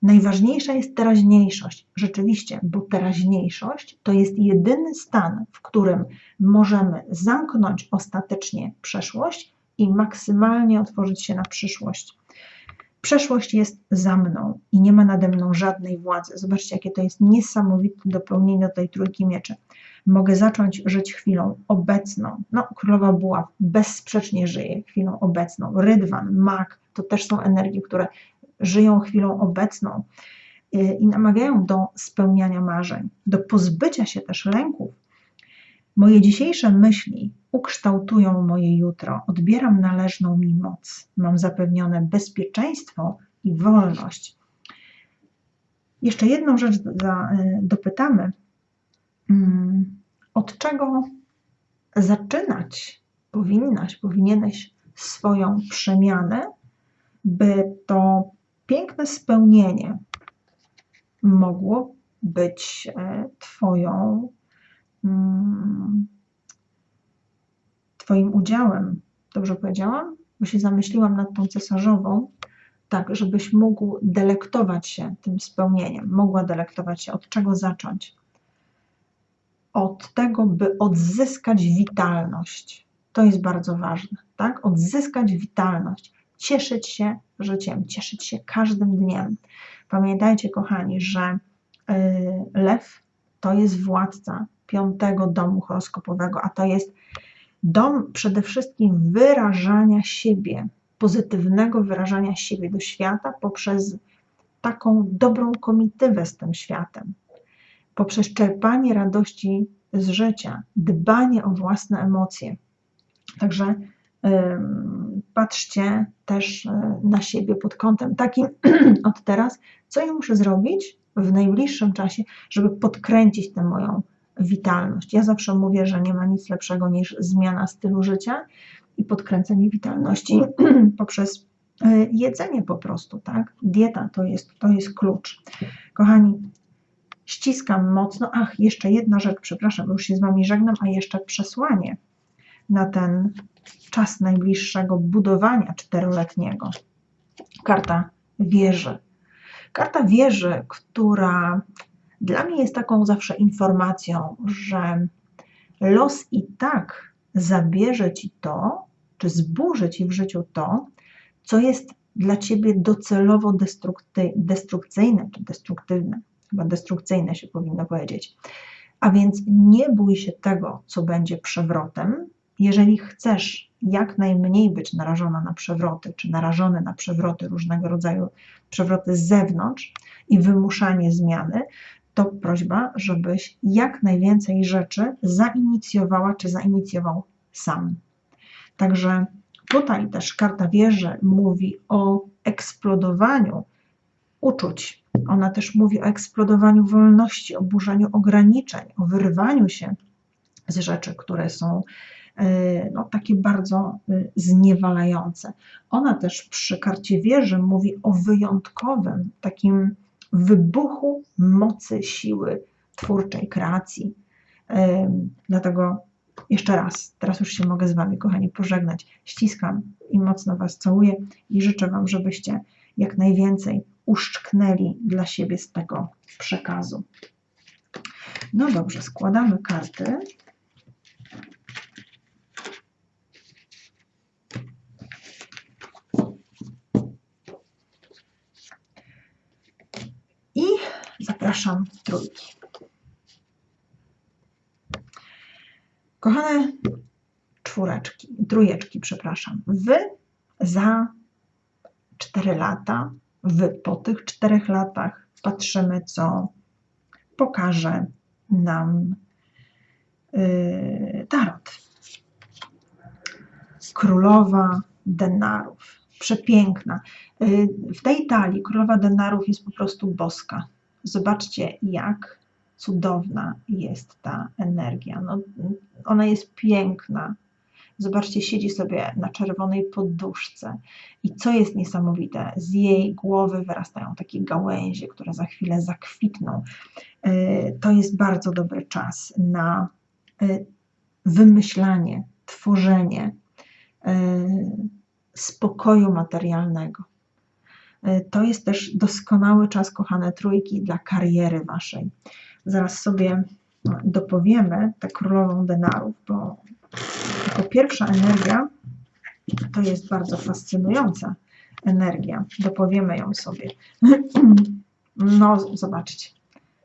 Najważniejsza jest teraźniejszość. Rzeczywiście, bo teraźniejszość to jest jedyny stan, w którym możemy zamknąć ostatecznie przeszłość i maksymalnie otworzyć się na przyszłość. Przeszłość jest za mną i nie ma nade mną żadnej władzy. Zobaczcie, jakie to jest niesamowite dopełnienie do tej trójki mieczy. Mogę zacząć żyć chwilą obecną. No, królowa buław bezsprzecznie żyje chwilą obecną. Rydwan, mak, to też są energie, które żyją chwilą obecną y, i namawiają do spełniania marzeń, do pozbycia się też lęków. Moje dzisiejsze myśli ukształtują moje jutro. Odbieram należną mi moc. Mam zapewnione bezpieczeństwo i wolność. Jeszcze jedną rzecz y, dopytamy. Mm, od czego zaczynać powinnaś, powinieneś swoją przemianę, by to piękne spełnienie mogło być e, Twoją, Twoim udziałem. Dobrze powiedziałam? Bo się zamyśliłam nad tą cesarzową, tak, żebyś mógł delektować się tym spełnieniem, mogła delektować się, od czego zacząć od tego, by odzyskać witalność. To jest bardzo ważne, tak? Odzyskać witalność, cieszyć się życiem, cieszyć się każdym dniem. Pamiętajcie, kochani, że y, lew to jest władca piątego domu horoskopowego, a to jest dom przede wszystkim wyrażania siebie, pozytywnego wyrażania siebie do świata poprzez taką dobrą komitywę z tym światem, poprzez czerpanie radości z życia, dbanie o własne emocje. Także patrzcie też e, na siebie pod kątem takim od teraz, co ja muszę zrobić w najbliższym czasie, żeby podkręcić tę moją witalność. Ja zawsze mówię, że nie ma nic lepszego niż zmiana stylu życia i podkręcenie witalności poprzez e, jedzenie po prostu, tak? Dieta to jest, to jest klucz. Kochani, ściskam mocno. Ach, jeszcze jedna rzecz, przepraszam, już się z Wami żegnam, a jeszcze przesłanie na ten czas najbliższego budowania czteroletniego. Karta wieży. Karta wieży, która dla mnie jest taką zawsze informacją, że los i tak zabierze Ci to, czy zburzy Ci w życiu to, co jest dla Ciebie docelowo destrukcyjne czy destruktywne chyba destrukcyjne się powinno powiedzieć. A więc nie bój się tego, co będzie przewrotem. Jeżeli chcesz jak najmniej być narażona na przewroty, czy narażony na przewroty różnego rodzaju, przewroty z zewnątrz i wymuszanie zmiany, to prośba, żebyś jak najwięcej rzeczy zainicjowała, czy zainicjował sam. Także tutaj też karta wieży mówi o eksplodowaniu uczuć, ona też mówi o eksplodowaniu wolności, o burzeniu ograniczeń, o wyrwaniu się z rzeczy, które są e, no, takie bardzo e, zniewalające. Ona też przy karcie wieży mówi o wyjątkowym takim wybuchu mocy siły twórczej, kreacji. Dlatego jeszcze raz, teraz już się mogę z Wami, kochani, pożegnać. Ściskam i mocno Was całuję i życzę Wam, żebyście jak najwięcej uszczknęli dla siebie z tego przekazu. No dobrze, składamy karty. I zapraszam trójki. Kochane czwóreczki, trójeczki, przepraszam. Wy za 4 lata w, po tych czterech latach patrzymy, co pokaże nam yy, tarot. Królowa denarów. Przepiękna. Yy, w tej talii królowa denarów jest po prostu boska. Zobaczcie, jak cudowna jest ta energia. No, ona jest piękna, Zobaczcie, siedzi sobie na czerwonej poduszce. I co jest niesamowite, z jej głowy wyrastają takie gałęzie, które za chwilę zakwitną. E, to jest bardzo dobry czas na e, wymyślanie, tworzenie, spokoju materialnego. To jest też doskonały czas, kochane trójki, dla kariery waszej. Zaraz sobie dopowiemy tę królową denarów, bo jako pierwsza energia to jest bardzo fascynująca energia. Dopowiemy ją sobie. No, zobaczcie.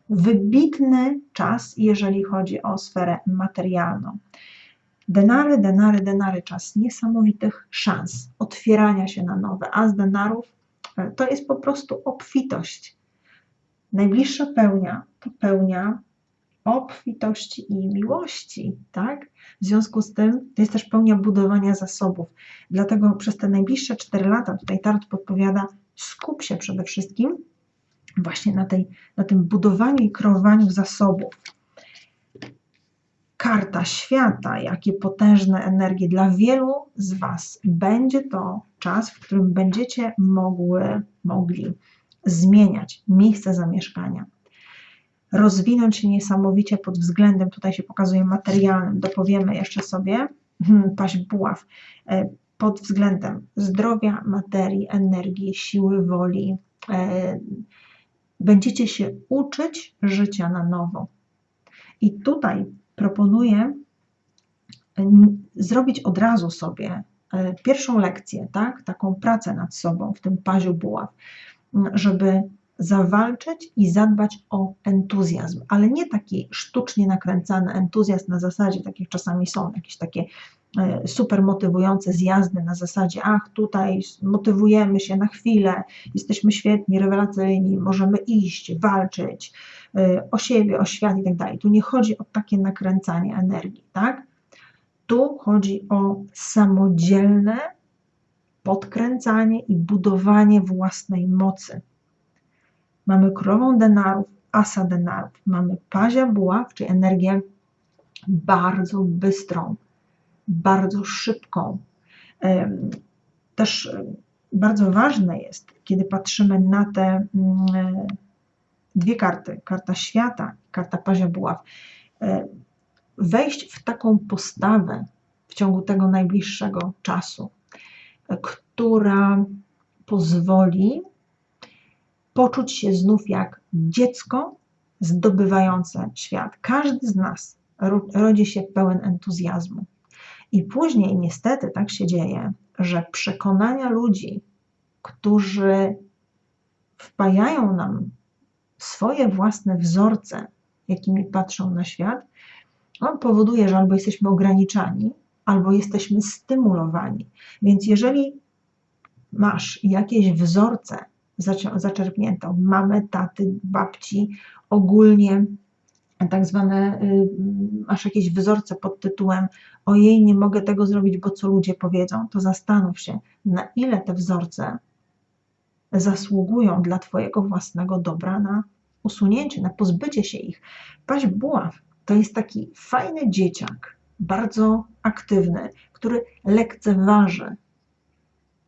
Wybitny czas, jeżeli chodzi o sferę materialną. Denary, denary, denary, czas niesamowitych szans, otwierania się na nowe, a z denarów e, to jest po prostu obfitość. Najbliższa pełnia to pełnia obfitości i miłości, tak? W związku z tym to jest też pełnia budowania zasobów. Dlatego przez te najbliższe 4 lata tutaj Tarot podpowiada, skup się przede wszystkim właśnie na, tej, na tym budowaniu i kreowaniu zasobów. Karta świata, jakie potężne energie dla wielu z Was. Będzie to czas, w którym będziecie mogły, mogli zmieniać miejsce zamieszkania rozwinąć się niesamowicie pod względem, tutaj się pokazuje materialnym, dopowiemy jeszcze sobie, hmm, paść buław, e, pod względem zdrowia, materii, energii, siły woli. E, będziecie się uczyć życia na nowo. I tutaj proponuję zrobić od razu sobie e, pierwszą lekcję, tak? taką pracę nad sobą w tym paziu buław, żeby zawalczyć i zadbać o entuzjazm, ale nie taki sztucznie nakręcany entuzjazm na zasadzie, takich czasami są jakieś takie super motywujące zjazdy na zasadzie, ach, tutaj motywujemy się na chwilę, jesteśmy świetni, rewelacyjni, możemy iść, walczyć e, o siebie, o świat i tak dalej. Tu nie chodzi o takie nakręcanie energii, tak? Tu chodzi o samodzielne podkręcanie i budowanie własnej mocy mamy królową denarów, asa denarów, mamy pazia buław, czyli energię bardzo bystrą, bardzo szybką. Też bardzo ważne jest, kiedy patrzymy na te mm, dwie karty, karta świata, karta pazia buław, wejść w taką postawę w ciągu tego najbliższego czasu, która pozwoli poczuć się znów jak dziecko zdobywające świat. Każdy z nas rodzi się pełen entuzjazmu. I później niestety tak się dzieje, że przekonania ludzi, którzy wpajają nam swoje własne wzorce, jakimi patrzą na świat, on powoduje, że albo jesteśmy ograniczani, albo jesteśmy stymulowani. Więc jeżeli masz jakieś wzorce, zaczerpnięto mamy, taty, babci, ogólnie tak zwane, y, masz jakieś wzorce pod tytułem ojej, nie mogę tego zrobić, bo co ludzie powiedzą, to zastanów się, na ile te wzorce zasługują dla Twojego własnego dobra na usunięcie, na pozbycie się ich. Paść buław to jest taki fajny dzieciak, bardzo aktywny, który lekceważy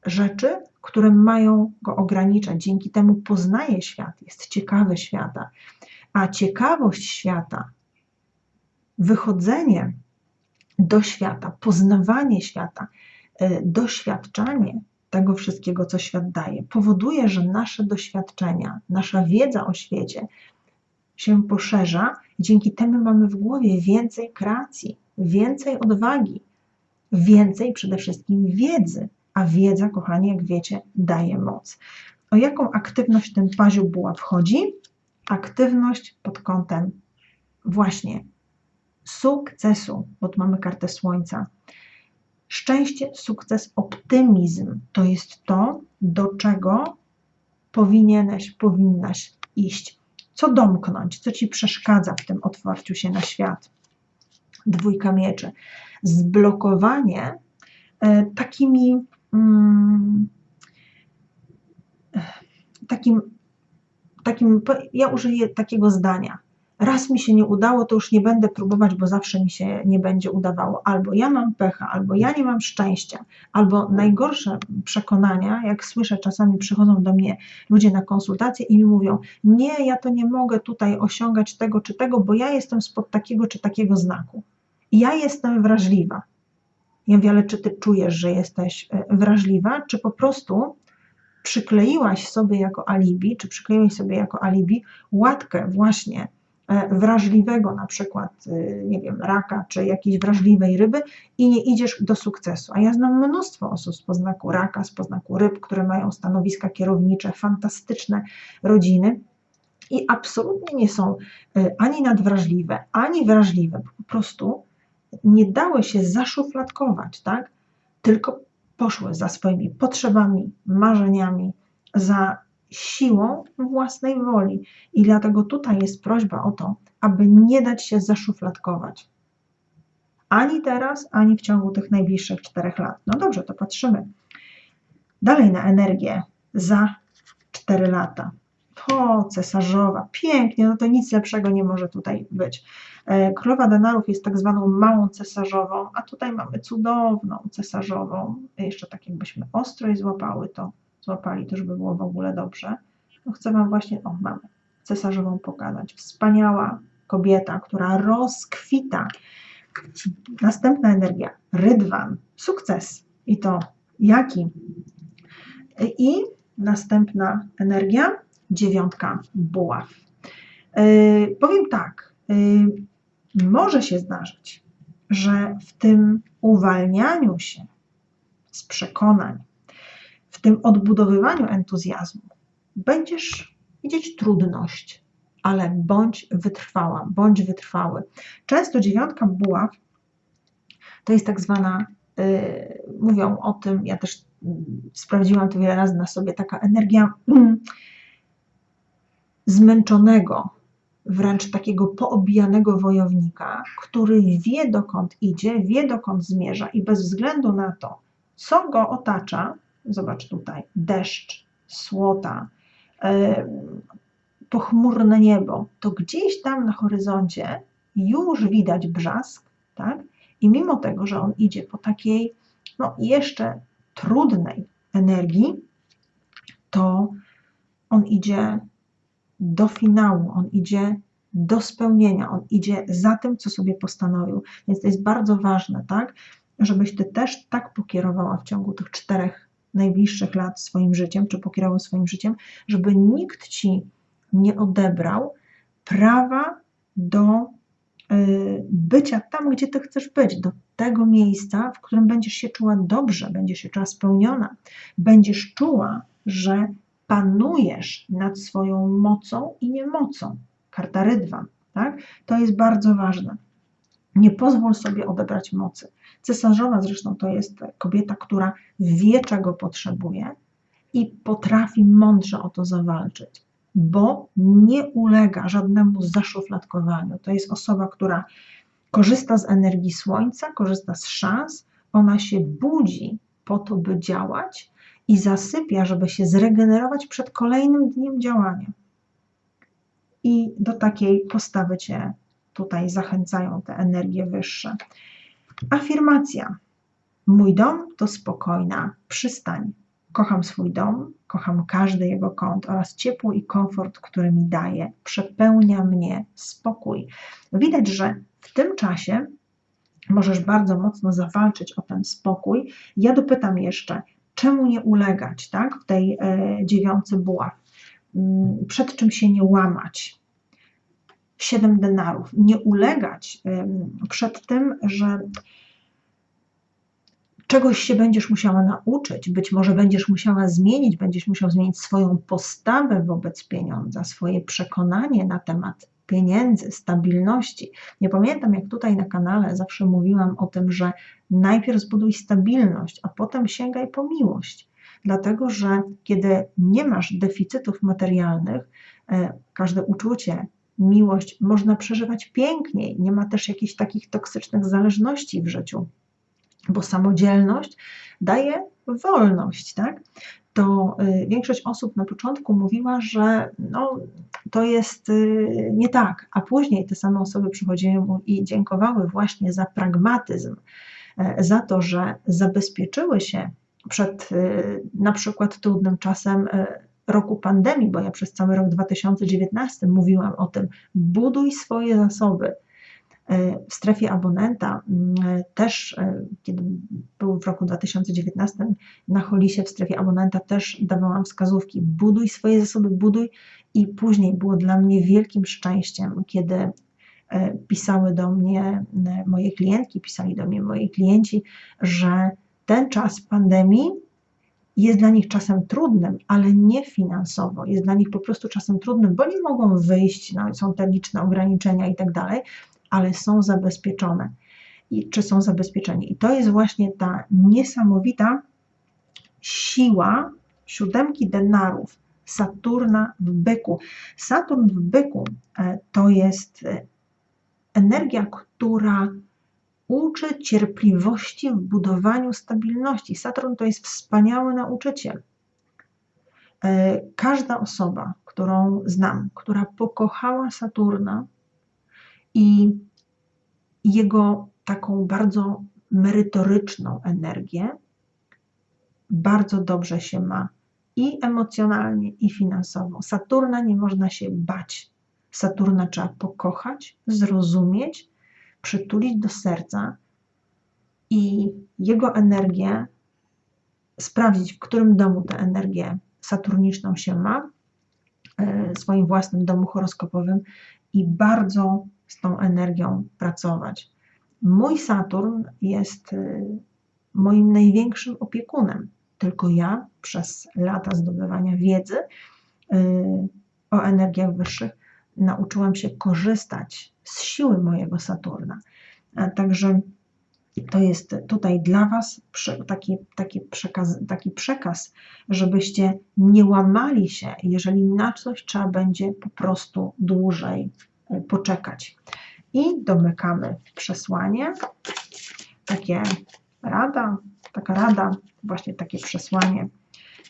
rzeczy, które mają go ograniczać. Dzięki temu poznaje świat, jest ciekawy świata. A ciekawość świata, wychodzenie do świata, poznawanie świata, e, doświadczanie tego wszystkiego, co świat daje, powoduje, że nasze doświadczenia, nasza wiedza o świecie się poszerza. Dzięki temu mamy w głowie więcej kreacji, więcej odwagi, więcej przede wszystkim wiedzy a wiedza, kochani, jak wiecie, daje moc. O jaką aktywność ten paziu buła wchodzi? Aktywność pod kątem właśnie sukcesu, bo tu mamy kartę słońca. Szczęście, sukces, optymizm to jest to, do czego powinieneś, powinnaś iść. Co domknąć, co ci przeszkadza w tym otwarciu się na świat? Dwójka mieczy. Zblokowanie e, takimi Mm, takim, takim, ja użyję takiego zdania. Raz mi się nie udało, to już nie będę próbować, bo zawsze mi się nie będzie udawało. Albo ja mam pecha, albo ja nie mam szczęścia, albo najgorsze przekonania, jak słyszę, czasami przychodzą do mnie ludzie na konsultacje i mi mówią: Nie, ja to nie mogę tutaj osiągać tego czy tego, bo ja jestem spod takiego czy takiego znaku. ja jestem wrażliwa. Ja mówię, ale czy ty czujesz, że jesteś e, wrażliwa, czy po prostu przykleiłaś sobie jako alibi, czy przykleiłeś sobie jako alibi łatkę właśnie e, wrażliwego na przykład, e, nie wiem, raka, czy jakiejś wrażliwej ryby i nie idziesz do sukcesu. A ja znam mnóstwo osób z poznaku raka, z poznaku ryb, które mają stanowiska kierownicze, fantastyczne rodziny, i absolutnie nie są ani nadwrażliwe, ani wrażliwe, po prostu nie dały się zaszufladkować, tak? tylko poszły za swoimi potrzebami, marzeniami, za siłą własnej woli. I dlatego tutaj jest prośba o to, aby nie dać się zaszufladkować. Ani teraz, ani w ciągu tych najbliższych czterech lat. No dobrze, to patrzymy dalej na energię za cztery lata. O, cesarzowa, pięknie, no to nic lepszego nie może tutaj być. E, królowa denarów jest tak zwaną małą cesarzową, a tutaj mamy cudowną cesarzową. Jeszcze tak jakbyśmy ostro i złapały to, złapali, to żeby było w ogóle dobrze. No chcę Wam właśnie, o mamy, cesarzową pokazać. Wspaniała kobieta, która rozkwita. Następna energia, rydwan, sukces. I to jaki? I następna energia, dziewiątka buław. Yy, powiem tak, yy, może się zdarzyć, że w tym uwalnianiu się z przekonań, w tym odbudowywaniu entuzjazmu będziesz widzieć trudność, ale bądź wytrwała, bądź wytrwały. Często dziewiątka buław to jest tak zwana, yy, mówią o tym, ja też sprawdziłam to wiele razy na sobie, taka energia zmęczonego, wręcz takiego poobijanego wojownika, który wie dokąd idzie, wie dokąd zmierza i bez względu na to, co go otacza, zobacz tutaj, deszcz, słota, pochmurne niebo, to gdzieś tam na horyzoncie już widać brzask, tak? I mimo tego, że on idzie po takiej, no jeszcze trudnej energii, to on idzie do finału, on idzie do spełnienia, on idzie za tym, co sobie postanowił. Więc to jest bardzo ważne, tak, żebyś ty też tak pokierowała w ciągu tych czterech najbliższych lat swoim życiem, czy pokierował swoim życiem, żeby nikt ci nie odebrał prawa do y, bycia tam, gdzie ty chcesz być, do tego miejsca, w którym będziesz się czuła dobrze, będziesz się czuła spełniona, będziesz czuła, że panujesz nad swoją mocą i niemocą. Karta rydwan, tak? To jest bardzo ważne. Nie pozwól sobie odebrać mocy. Cesarzowa zresztą to jest kobieta, która wie, czego potrzebuje i potrafi mądrze o to zawalczyć, bo nie ulega żadnemu zaszufladkowaniu. To jest osoba, która korzysta z energii słońca, korzysta z szans, ona się budzi po to, by działać i zasypia, żeby się zregenerować przed kolejnym dniem działania. I do takiej postawy Cię tutaj zachęcają te energie wyższe. Afirmacja. Mój dom to spokojna przystań. Kocham swój dom, kocham każdy jego kąt oraz ciepło i komfort, który mi daje. Przepełnia mnie spokój. Widać, że w tym czasie możesz bardzo mocno zawalczyć o ten spokój. Ja dopytam jeszcze, czemu nie ulegać, tak, w tej e, dziewiący buław, mm, przed czym się nie łamać. Siedem denarów. Nie ulegać przed tym, że czegoś się będziesz musiała nauczyć, być może będziesz musiała zmienić, będziesz musiał zmienić swoją postawę wobec pieniądza, swoje przekonanie na temat pieniędzy, stabilności. Nie pamiętam, jak tutaj na kanale zawsze mówiłam o tym, że najpierw zbuduj stabilność, a potem sięgaj po miłość. Dlatego, że kiedy nie masz deficytów materialnych, e, każde uczucie, miłość można przeżywać piękniej. Nie ma też jakichś takich toksycznych zależności w życiu, bo samodzielność daje wolność, tak? To y, większość osób na początku mówiła, że no, to jest y, nie tak, a później te same osoby przychodziły i dziękowały właśnie za pragmatyzm, e, za to, że zabezpieczyły się przed y, na przykład trudnym czasem e, roku pandemii, bo ja przez cały rok 2019 mówiłam o tym, buduj swoje zasoby, w strefie abonenta mm, też, kiedy był w roku 2019 na Holisie w strefie abonenta też dawałam wskazówki, buduj swoje zasoby, buduj i później było dla mnie wielkim szczęściem, kiedy pisały do mnie moje klientki, pisali do mnie moi klienci, że ten czas pandemii jest dla nich czasem trudnym, ale nie finansowo. Jest dla nich po prostu czasem trudnym, bo nie mogą wyjść, no, są te liczne ograniczenia i tak dalej, ale są zabezpieczone. I, czy są zabezpieczeni. I to jest właśnie ta niesamowita siła siódemki denarów Saturna w byku. Saturn w byku e, to jest e, energia, która uczy cierpliwości w budowaniu stabilności. Saturn to jest wspaniały nauczyciel. E, każda osoba, którą znam, która pokochała Saturna i jego taką bardzo merytoryczną energię, bardzo dobrze się ma i emocjonalnie, i finansowo. Saturna nie można się bać. Saturna trzeba pokochać, zrozumieć przytulić do serca i jego energię sprawdzić, w którym domu tę energię saturniczną się ma, e, w swoim własnym domu horoskopowym i bardzo z tą energią pracować. Mój Saturn jest e, moim największym opiekunem. Tylko ja przez lata zdobywania wiedzy e, o energiach wyższych nauczyłam się korzystać z siły mojego Saturna. Także to jest tutaj dla Was taki, taki, przekaz, taki przekaz, żebyście nie łamali się, jeżeli na coś trzeba będzie po prostu dłużej poczekać. I domykamy przesłanie. Takie rada, taka rada, właśnie takie przesłanie.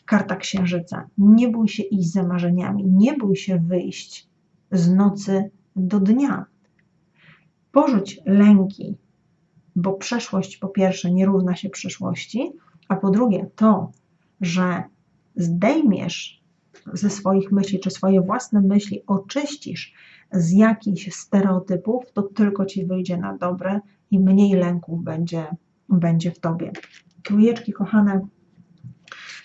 Karta księżyca. Nie bój się iść za marzeniami, nie bój się wyjść z nocy do dnia. Porzuć lęki, bo przeszłość po pierwsze nie równa się przyszłości, a po drugie to, że zdejmiesz ze swoich myśli, czy swoje własne myśli oczyścisz z jakichś stereotypów, to tylko ci wyjdzie na dobre i mniej lęków będzie, będzie w tobie. Trójeczki, kochane,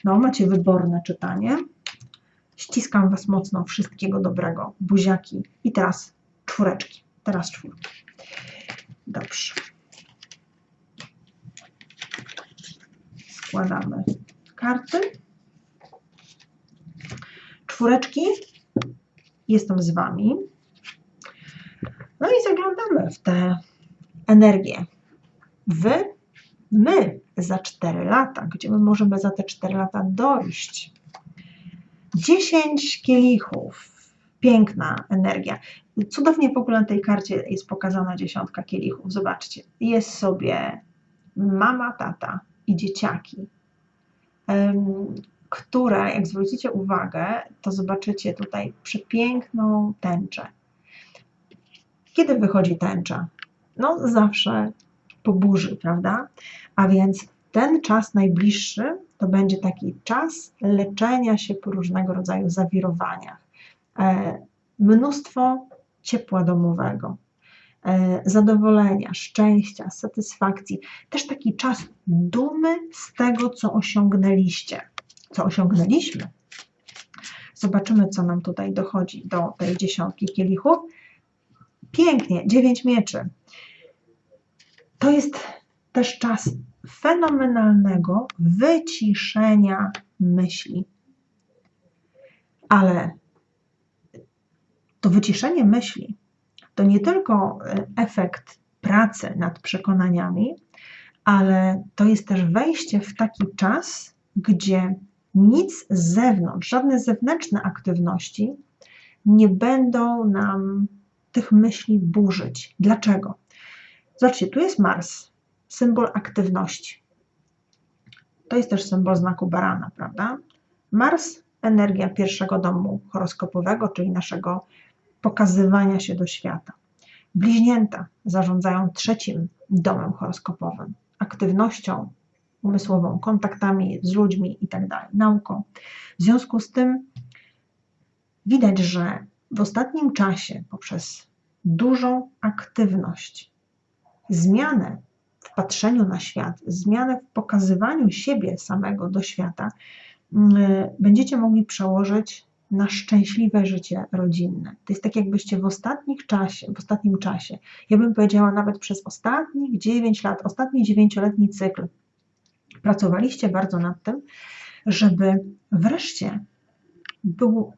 no macie wyborne czytanie. Ściskam Was mocno, wszystkiego dobrego, buziaki. I teraz czwóreczki, teraz czwórki. Dobrze. Składamy karty. Czwóreczki, jestem z Wami. No i zaglądamy w tę energię. Wy, my za 4 lata, gdzie my możemy za te 4 lata dojść. 10 kielichów. Piękna energia. Cudownie w ogóle na tej karcie jest pokazana dziesiątka kielichów. Zobaczcie, jest sobie mama, tata i dzieciaki, które, jak zwrócicie uwagę, to zobaczycie tutaj przepiękną tęczę. Kiedy wychodzi tęcza? No, zawsze po burzy, prawda? A więc ten czas najbliższy to będzie taki czas leczenia się po różnego rodzaju zawirowaniach. E, mnóstwo ciepła domowego, e, zadowolenia, szczęścia, satysfakcji, też taki czas dumy z tego, co osiągnęliście, co osiągnęliśmy. Zobaczymy, co nam tutaj dochodzi do tej dziesiątki kielichów. Pięknie, dziewięć mieczy. To jest też czas fenomenalnego wyciszenia myśli. Ale to wyciszenie myśli to nie tylko e, efekt pracy nad przekonaniami, ale to jest też wejście w taki czas, gdzie nic z zewnątrz, żadne zewnętrzne aktywności nie będą nam tych myśli burzyć. Dlaczego? Zobaczcie, tu jest Mars, symbol aktywności. To jest też symbol znaku barana, prawda? Mars, energia pierwszego domu horoskopowego, czyli naszego pokazywania się do świata. Bliźnięta zarządzają trzecim domem horoskopowym, aktywnością umysłową, kontaktami z ludźmi itd., tak nauką. W związku z tym widać, że w ostatnim czasie poprzez dużą aktywność, zmianę w patrzeniu na świat, zmianę w pokazywaniu siebie samego do świata, mm, będziecie mogli przełożyć na szczęśliwe życie rodzinne. To jest tak, jakbyście w ostatnich czasie, w ostatnim czasie, ja bym powiedziała nawet przez ostatnich 9 lat, ostatni dziewięcioletni cykl, pracowaliście bardzo nad tym, żeby wreszcie był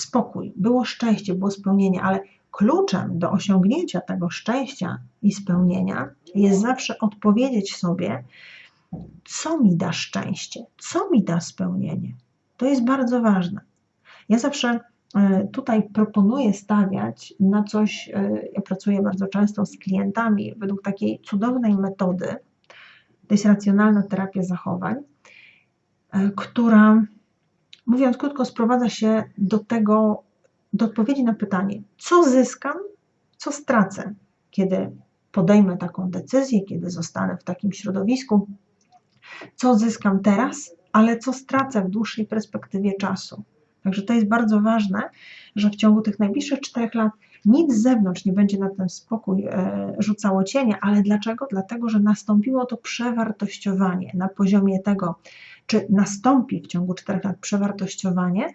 spokój, było szczęście, było spełnienie, ale kluczem do osiągnięcia tego szczęścia i spełnienia jest zawsze odpowiedzieć sobie, co mi da szczęście, co mi da spełnienie. To jest bardzo ważne. Ja zawsze e, tutaj proponuję stawiać na coś, e, ja pracuję bardzo często z klientami według takiej cudownej metody, to jest racjonalna terapia zachowań, e, która, mówiąc krótko, sprowadza się do tego, do odpowiedzi na pytanie, co zyskam, co stracę, kiedy podejmę taką decyzję, kiedy zostanę w takim środowisku, co zyskam teraz, ale co stracę w dłuższej perspektywie czasu. Także to jest bardzo ważne, że w ciągu tych najbliższych czterech lat nic z zewnątrz nie będzie na ten spokój e, rzucało cienia, ale dlaczego? Dlatego, że nastąpiło to przewartościowanie na poziomie tego, czy nastąpi w ciągu czterech lat przewartościowanie,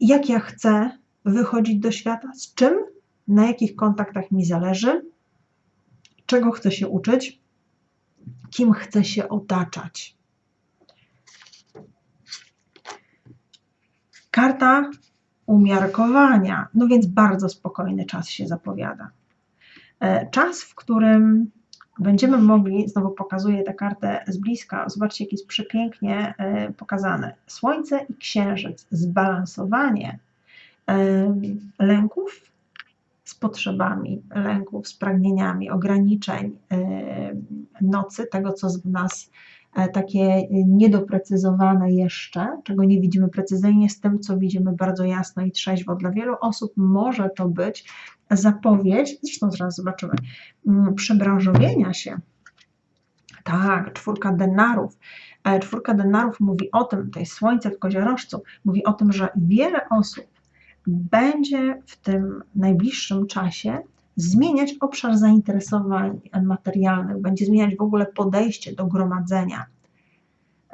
jak ja chcę wychodzić do świata, z czym, na jakich kontaktach mi zależy, czego chcę się uczyć, kim chcę się otaczać. Karta umiarkowania, no więc bardzo spokojny czas się zapowiada. E, czas, w którym będziemy mogli, znowu pokazuję tę kartę z bliska, zobaczcie, jak jest przepięknie e, pokazane. Słońce i księżyc, zbalansowanie e, lęków z potrzebami, lęków z pragnieniami, ograniczeń nocy, tego, co w nas E, takie niedoprecyzowane jeszcze, czego nie widzimy precyzyjnie, z tym, co widzimy bardzo jasno i trzeźwo. Dla wielu osób może to być zapowiedź, zresztą zaraz zobaczymy, mm, przebranżowienia się. Tak, czwórka denarów. E, czwórka denarów mówi o tym, to jest słońce w koziorożcu, mówi o tym, że wiele osób będzie w tym najbliższym czasie zmieniać obszar zainteresowań materialnych, będzie zmieniać w ogóle podejście do gromadzenia.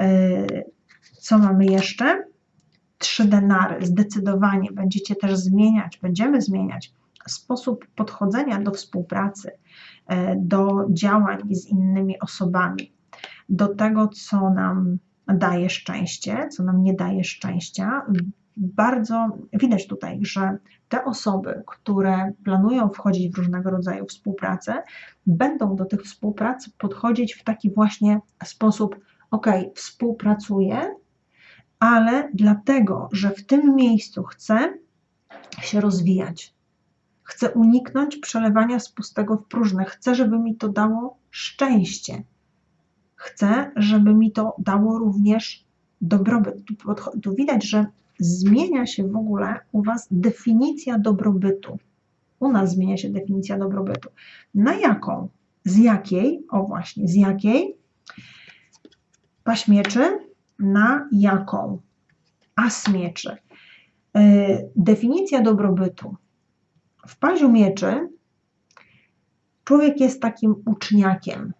E, co mamy jeszcze? Trzy denary. Zdecydowanie będziecie też zmieniać, będziemy zmieniać sposób podchodzenia do współpracy, e, do działań z innymi osobami, do tego, co nam daje szczęście, co nam nie daje szczęścia. Bardzo widać tutaj, że te osoby, które planują wchodzić w różnego rodzaju współpracę, będą do tych współprac podchodzić w taki właśnie sposób: OK, współpracuję, ale dlatego, że w tym miejscu chcę się rozwijać. Chcę uniknąć przelewania z pustego w próżne. Chcę, żeby mi to dało szczęście. Chcę, żeby mi to dało również dobrobyt. Tu, tu widać, że zmienia się w ogóle u Was definicja dobrobytu. U nas zmienia się definicja dobrobytu. Na jaką? Z jakiej? O właśnie, z jakiej? Paś mieczy. Na jaką? As mieczy. Yy, definicja dobrobytu. W paziu mieczy człowiek jest takim uczniakiem.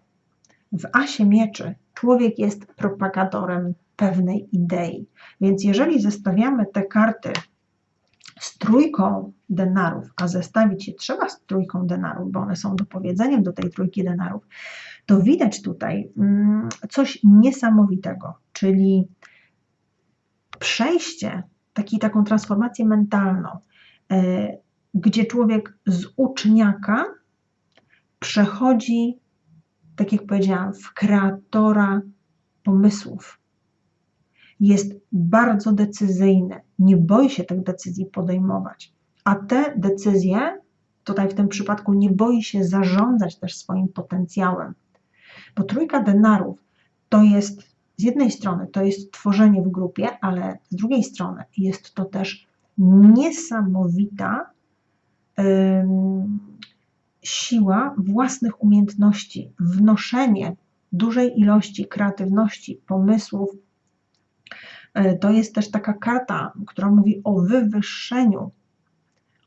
W asie mieczy człowiek jest propagatorem pewnej idei. Więc jeżeli zestawiamy te karty z trójką denarów, a zestawić je trzeba z trójką denarów, bo one są dopowiedzeniem do tej trójki denarów, to widać tutaj mm, coś niesamowitego, czyli przejście, taki, taką transformację mentalną, e, gdzie człowiek z uczniaka przechodzi, tak jak powiedziałam, w kreatora pomysłów, jest bardzo decyzyjny, nie boi się tych decyzji podejmować, a te decyzje, tutaj w tym przypadku, nie boi się zarządzać też swoim potencjałem, bo trójka denarów to jest z jednej strony to jest tworzenie w grupie, ale z drugiej strony jest to też niesamowita siła własnych umiejętności, wnoszenie dużej ilości kreatywności, pomysłów, to jest też taka karta, która mówi o wywyższeniu,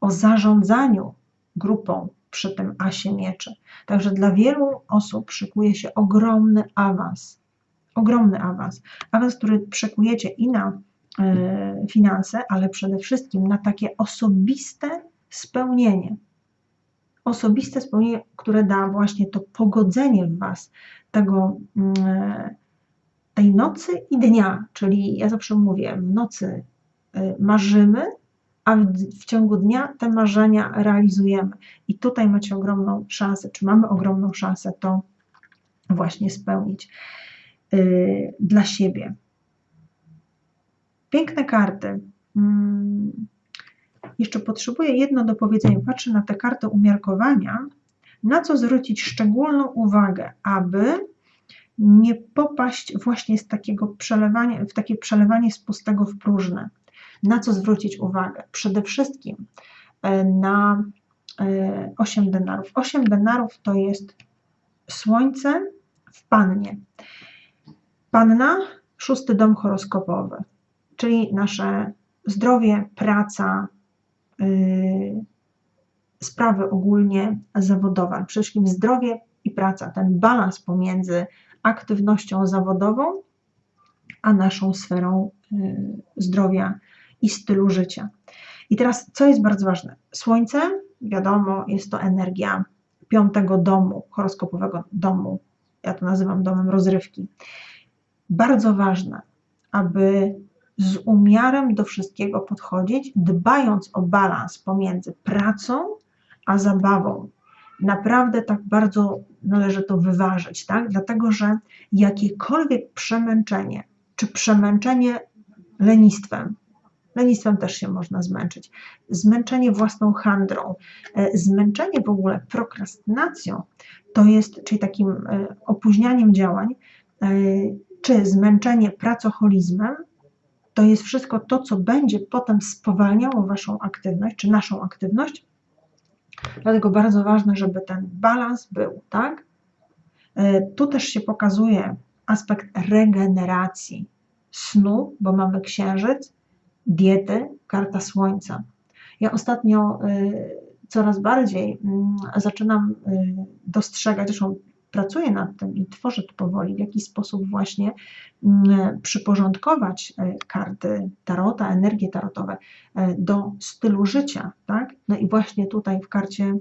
o zarządzaniu grupą przy tym asie mieczy. Także dla wielu osób szykuje się ogromny awans. Ogromny awans. Awans, który przekujecie i na y, finanse, ale przede wszystkim na takie osobiste spełnienie. Osobiste spełnienie, które da właśnie to pogodzenie w Was tego, y, tej nocy i dnia. Czyli ja zawsze mówię, w nocy y, marzymy, a w, w, ciągu dnia te marzenia realizujemy. I tutaj macie ogromną szansę, czy mamy ogromną szansę to właśnie spełnić yy, dla siebie. Piękne karty. Hmm. Jeszcze potrzebuję jedno do powiedzenia. Patrzę na te karty umiarkowania, na co zwrócić szczególną uwagę, aby nie popaść właśnie z takiego przelewania, w takie przelewanie z pustego w próżne. Na co zwrócić uwagę? Przede wszystkim e, na 8 e, denarów. 8 denarów to jest słońce w pannie. Panna, szósty dom horoskopowy, czyli nasze zdrowie, praca, yy, sprawy ogólnie zawodowe. Przede wszystkim zdrowie i praca, ten balans pomiędzy aktywnością zawodową a naszą sferą yy, zdrowia i stylu życia. I teraz, co jest bardzo ważne? Słońce, wiadomo, jest to energia piątego domu, horoskopowego domu. Ja to nazywam domem rozrywki. Bardzo ważne, aby z umiarem do wszystkiego podchodzić, dbając o balans pomiędzy pracą a zabawą. Naprawdę tak bardzo należy to wyważyć, tak? Dlatego, że jakiekolwiek przemęczenie, czy przemęczenie lenistwem, lenistwem też się można zmęczyć, zmęczenie własną handrą, e, zmęczenie w ogóle prokrastynacją, to jest, czyli takim e, opóźnianiem działań, e, czy zmęczenie pracoholizmem, to jest wszystko to, co będzie potem spowalniało Waszą aktywność, czy naszą aktywność. Dlatego bardzo ważne, żeby ten balans był, tak? Tu też się pokazuje aspekt regeneracji snu, bo mamy księżyc, diety, karta słońca. Ja ostatnio y, coraz bardziej mm, zaczynam y, dostrzegać, zresztą pracuję nad tym i tworzę to powoli, w jaki sposób właśnie mm, przyporządkować y, karty tarota, energie tarotowe do stylu życia. Tak? No i właśnie tutaj w karcie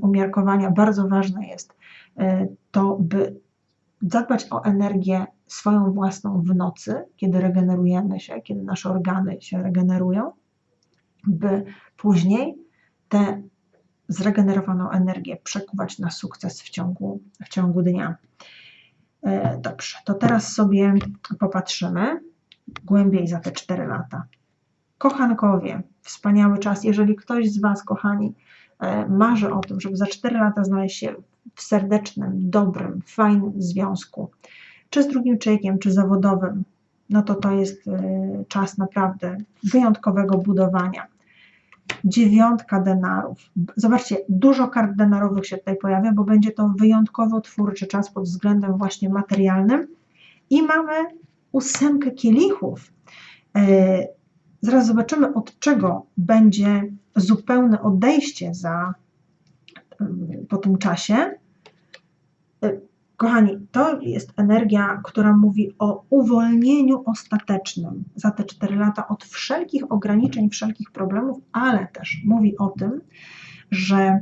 umiarkowania bardzo ważne jest to, by zadbać o energię swoją własną w nocy, kiedy regenerujemy się, kiedy nasze organy się regenerują, by później tę zregenerowaną energię przekuwać na sukces w ciągu, w ciągu dnia. E, dobrze, to teraz sobie popatrzymy głębiej za te 4 lata. Kochankowie, wspaniały czas. Jeżeli ktoś z Was, kochani, e, marzy o tym, żeby za 4 lata znaleźć się w serdecznym, dobrym, fajnym związku, czy z drugim człowiekiem, czy zawodowym, no to to jest y, czas naprawdę wyjątkowego budowania. Dziewiątka denarów. Zobaczcie, dużo kart denarowych się tutaj pojawia, bo będzie to wyjątkowo twórczy czas pod względem właśnie materialnym. I mamy ósemkę kielichów. Y, zaraz zobaczymy, od czego będzie zupełne odejście za, y, po tym czasie. Kochani, to jest energia, która mówi o uwolnieniu ostatecznym za te 4 lata od wszelkich ograniczeń, wszelkich problemów, ale też mówi o tym, że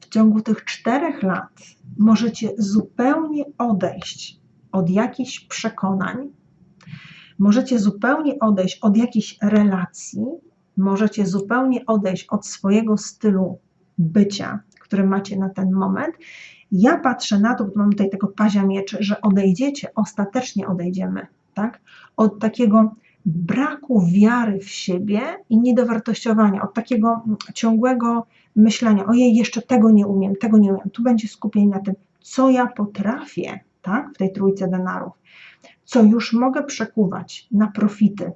w ciągu tych 4 lat możecie zupełnie odejść od jakichś przekonań, możecie zupełnie odejść od jakichś relacji, możecie zupełnie odejść od swojego stylu bycia, który macie na ten moment ja patrzę na to, bo mamy tutaj tego pazia mieczy, że odejdziecie, ostatecznie odejdziemy, tak? Od takiego braku wiary w siebie i niedowartościowania, od takiego ciągłego myślenia, ojej, jeszcze tego nie umiem, tego nie umiem. Tu będzie skupienie na tym, co ja potrafię, tak? W tej trójce denarów, co już mogę przekuwać na profity,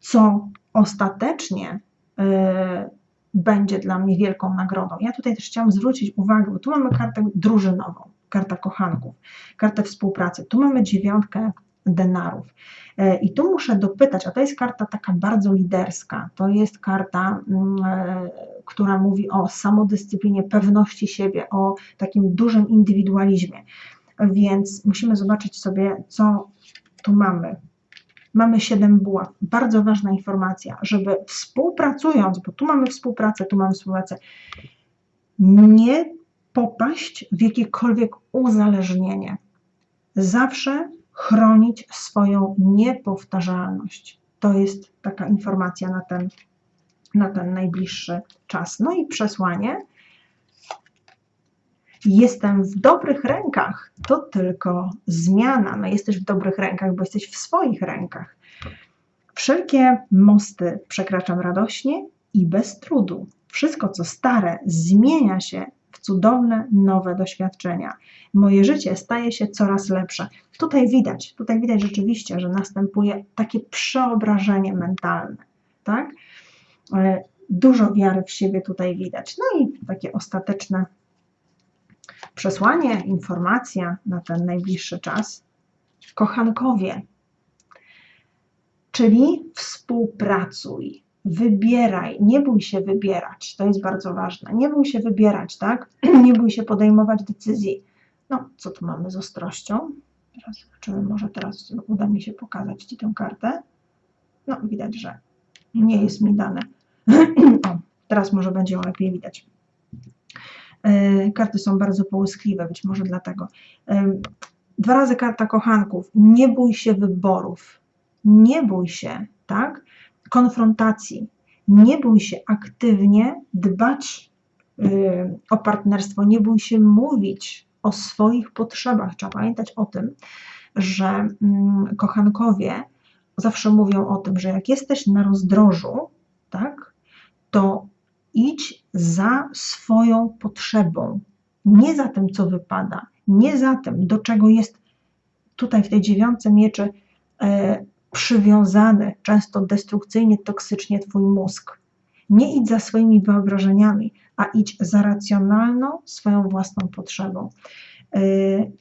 co ostatecznie yy, będzie dla mnie wielką nagrodą. Ja tutaj też chciałam zwrócić uwagę, bo tu mamy kartę drużynową, karta kochanków, kartę współpracy. Tu mamy dziewiątkę denarów. E, I tu muszę dopytać, a to jest karta taka bardzo liderska. To jest karta, mm, e, która mówi o samodyscyplinie, pewności siebie, o takim dużym indywidualizmie. Więc musimy zobaczyć sobie, co tu mamy. Mamy 7 buław. Bardzo ważna informacja, żeby współpracując, bo tu mamy współpracę, tu mamy współpracę, nie popaść w jakiekolwiek uzależnienie. Zawsze chronić swoją niepowtarzalność. To jest taka informacja na ten, na ten najbliższy czas. No i przesłanie. Jestem w dobrych rękach. To tylko zmiana. No jesteś w dobrych rękach, bo jesteś w swoich rękach. Wszelkie mosty przekraczam radośnie i bez trudu. Wszystko, co stare, zmienia się w cudowne, nowe doświadczenia. Moje życie staje się coraz lepsze. Tutaj widać, tutaj widać rzeczywiście, że następuje takie przeobrażenie mentalne, tak? E, dużo wiary w siebie tutaj widać. No i takie ostateczne przesłanie, informacja na ten najbliższy czas. Kochankowie, czyli współpracuj, wybieraj, nie bój się wybierać, to jest bardzo ważne. Nie bój się wybierać, tak? Nie bój się podejmować decyzji. No, co tu mamy z ostrością? Teraz zobaczymy, może teraz uda mi się pokazać Ci tę kartę. No, widać, że nie jest mi dane. o, teraz może będzie ją lepiej widać. Yy, karty są bardzo połyskliwe, być może dlatego. Yy, dwa razy karta kochanków. Nie bój się wyborów. Nie bój się, tak? konfrontacji. Nie bój się aktywnie dbać yy, o partnerstwo, nie bój się mówić o swoich potrzebach. Trzeba pamiętać o tym, że mm, kochankowie zawsze mówią o tym, że jak jesteś na rozdrożu, tak, to idź za swoją potrzebą, nie za tym, co wypada, nie za tym, do czego jest tutaj w tej dziewiątce mieczy e, przywiązany, często destrukcyjnie, toksycznie Twój mózg. Nie idź za swoimi wyobrażeniami, a idź za racjonalną, swoją własną potrzebą. Yy,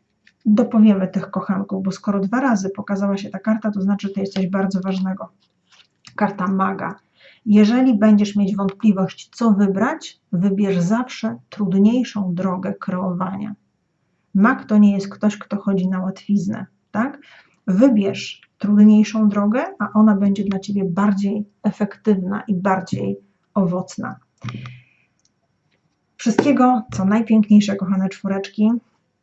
dopowiemy tych kochanków, bo skoro dwa razy pokazała się ta karta, to znaczy, że to jest coś bardzo ważnego. Karta maga. Jeżeli będziesz mieć wątpliwość, co wybrać, wybierz zawsze trudniejszą drogę kreowania. Mag to nie jest ktoś, kto chodzi na łatwiznę, tak? Wybierz trudniejszą drogę, a ona będzie dla Ciebie bardziej efektywna i bardziej owocna. Wszystkiego, co najpiękniejsze, kochane czwóreczki.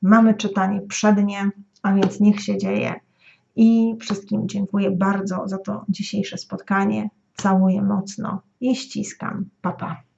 Mamy czytanie przednie, a więc niech się dzieje. I wszystkim dziękuję bardzo za to dzisiejsze spotkanie. Całuję mocno i ściskam. Papa. Pa.